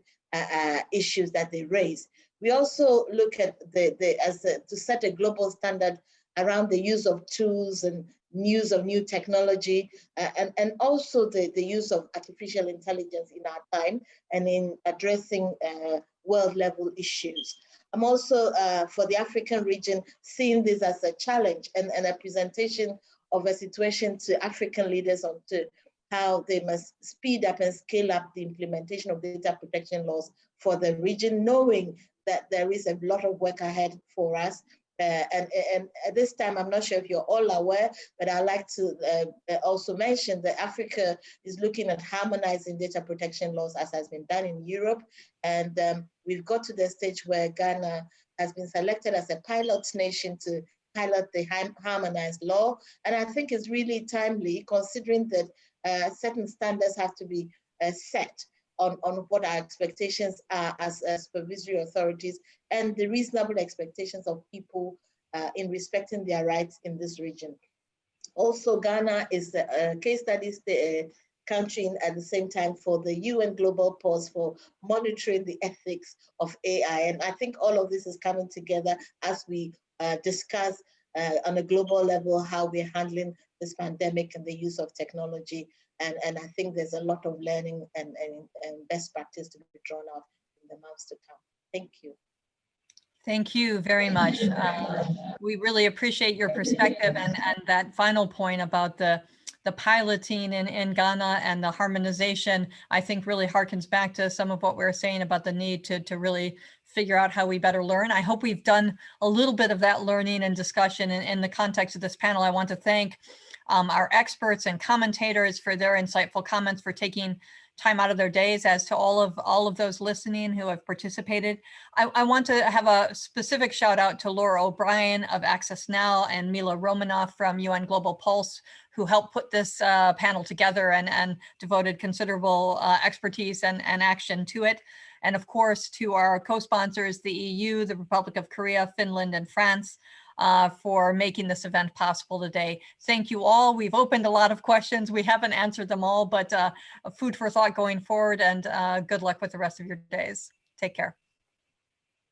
S4: issues that they raise. We also look at the, the as a, to set a global standard around the use of tools and use of new technology, uh, and, and also the, the use of artificial intelligence in our time and in addressing uh, world level issues. I'm also, uh, for the African region, seeing this as a challenge and, and a presentation of a situation to African leaders on to how they must speed up and scale up the implementation of data protection laws for the region, knowing that there is a lot of work ahead for us uh, and, and at this time, I'm not sure if you're all aware, but I'd like to uh, uh, also mention that Africa is looking at harmonizing data protection laws as has been done in Europe. And um, we've got to the stage where Ghana has been selected as a pilot nation to pilot the harmonized law. And I think it's really timely considering that uh, certain standards have to be uh, set on, on what our expectations are as, as supervisory authorities and the reasonable expectations of people uh, in respecting their rights in this region. Also, Ghana is a case study uh, country at the same time for the UN Global Pulse for monitoring the ethics of AI. And I think all of this is coming together as we uh, discuss uh, on a global level how we're handling this pandemic and the use of technology and, and I think there's a lot of learning and, and, and best practice to be drawn out in the months to come. Thank you.
S1: Thank you very much. Um, we really appreciate your perspective and, and that final point about the, the piloting in, in Ghana and the harmonization, I think really harkens back to some of what we were saying about the need to, to really figure out how we better learn. I hope we've done a little bit of that learning and discussion in, in the context of this panel. I want to thank um, our experts and commentators for their insightful comments, for taking time out of their days as to all of all of those listening who have participated. I, I, want to have a specific shout out to Laura O'Brien of Access Now and Mila Romanoff from UN Global Pulse who helped put this uh, panel together and, and devoted considerable uh, expertise and, and action to it. And of course, to our co-sponsors, the EU, the Republic of Korea, Finland, and France, uh, for making this event possible today. Thank you all. We've opened a lot of questions. We haven't answered them all, but uh, food for thought going forward and uh, good luck with the rest of your days. Take care.